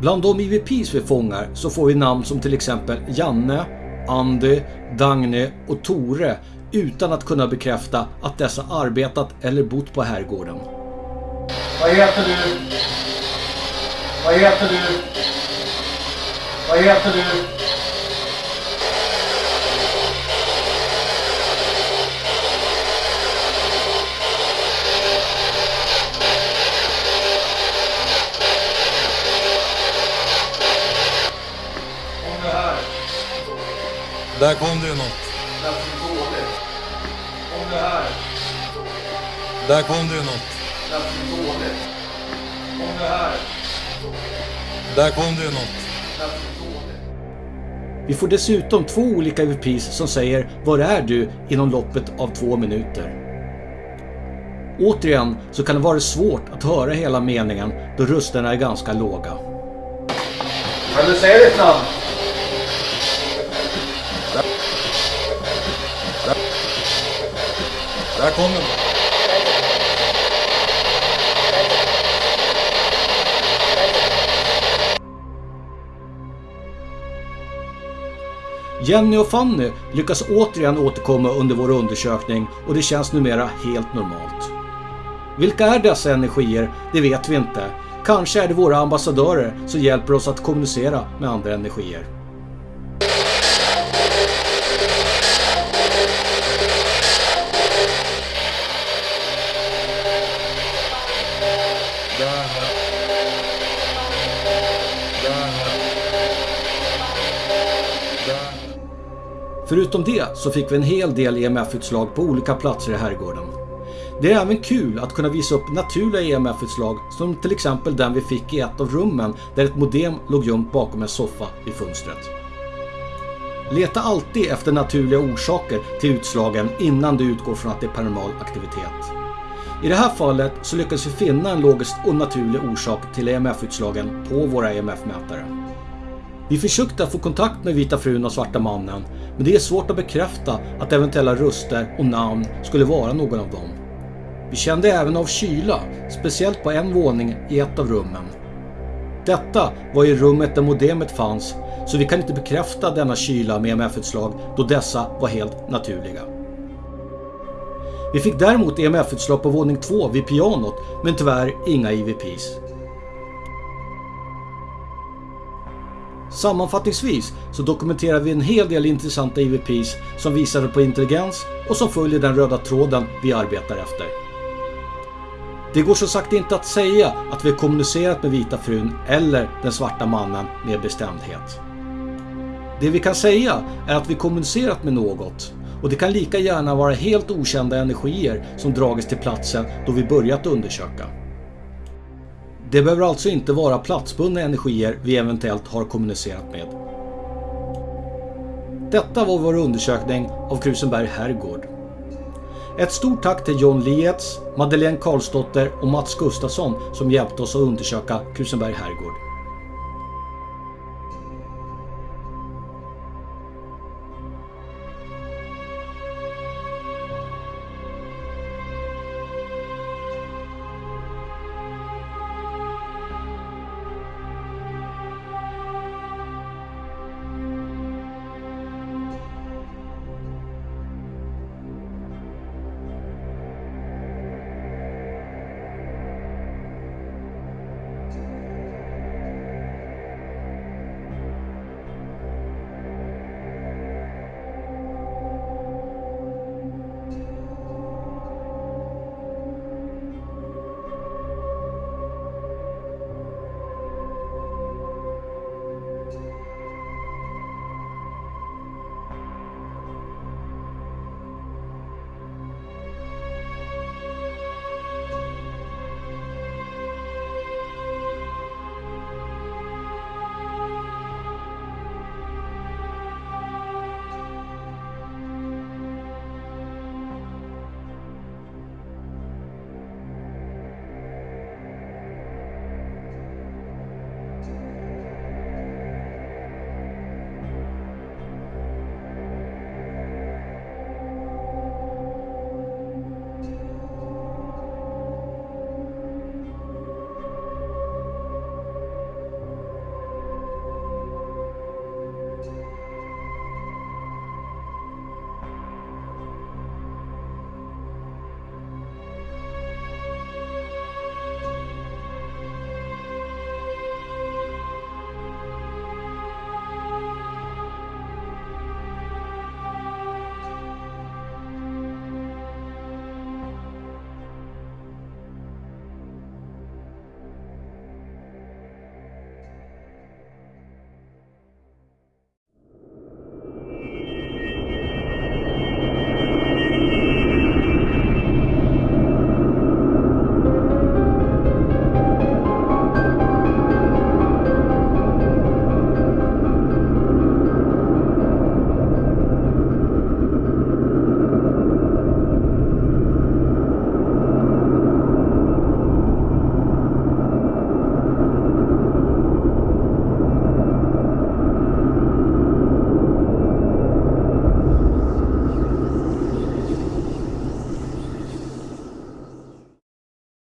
Bland de IVPs vi fångar så får vi namn som till exempel Janne, Andy, Dagny och Tore utan att kunna bekräfta att dessa arbetat eller bott på herrgården. Vad heter du? Vad heter du? Vad heter du? Där kom det ju något. Kom du här. Där kom det ju något. Kom du här. Där kom det ju något. Vi får dessutom två olika IVPs som säger “Var är du?” inom loppet av två minuter. Återigen så kan det vara svårt att höra hela meningen då rösterna är ganska låga. Kan du säga ditt namn? Där kom den! Jenny och Fanny lyckas återigen återkomma under vår undersökning och det känns numera helt normalt. Vilka är dessa energier? Det vet vi inte. Kanske är det våra ambassadörer som hjälper oss att kommunicera med andra energier. Förutom det så fick vi en hel del EMF-utslag på olika platser i herrgården. Det är även kul att kunna visa upp naturliga EMF-utslag som till exempel den vi fick i ett av rummen där ett modem låg gömt bakom en soffa i fönstret. Leta alltid efter naturliga orsaker till utslagen innan du utgår från att det är paranormal aktivitet. I det här fallet så lyckades vi finna en logisk och naturlig orsak till EMF-utslagen på våra EMF-mätare. Vi försökte få kontakt med Vita frun och Svarta mannen, men det är svårt att bekräfta att eventuella röster och namn skulle vara någon av dem. Vi kände även av kyla, speciellt på en våning i ett av rummen. Detta var i rummet där modemet fanns, så vi kan inte bekräfta denna kyla med EMF-utslag då dessa var helt naturliga. Vi fick däremot EMF-utslag på våning 2 vid pianot, men tyvärr inga EVPs. Sammanfattningsvis så dokumenterar vi en hel del intressanta EVPs som visar på intelligens och som följer den röda tråden vi arbetar efter. Det går som sagt inte att säga att vi kommunicerat med Vita frun eller den svarta mannen med bestämdhet. Det vi kan säga är att vi kommunicerat med något och det kan lika gärna vara helt okända energier som dragits till platsen då vi börjat undersöka. Det behöver alltså inte vara platsbundna energier vi eventuellt har kommunicerat med. Detta var vår undersökning av Krusenberg herrgård. Ett stort tack till John Lietz, Madeleine Karlsdotter och Mats Gustafsson som hjälpte oss att undersöka Krusenberg herrgård.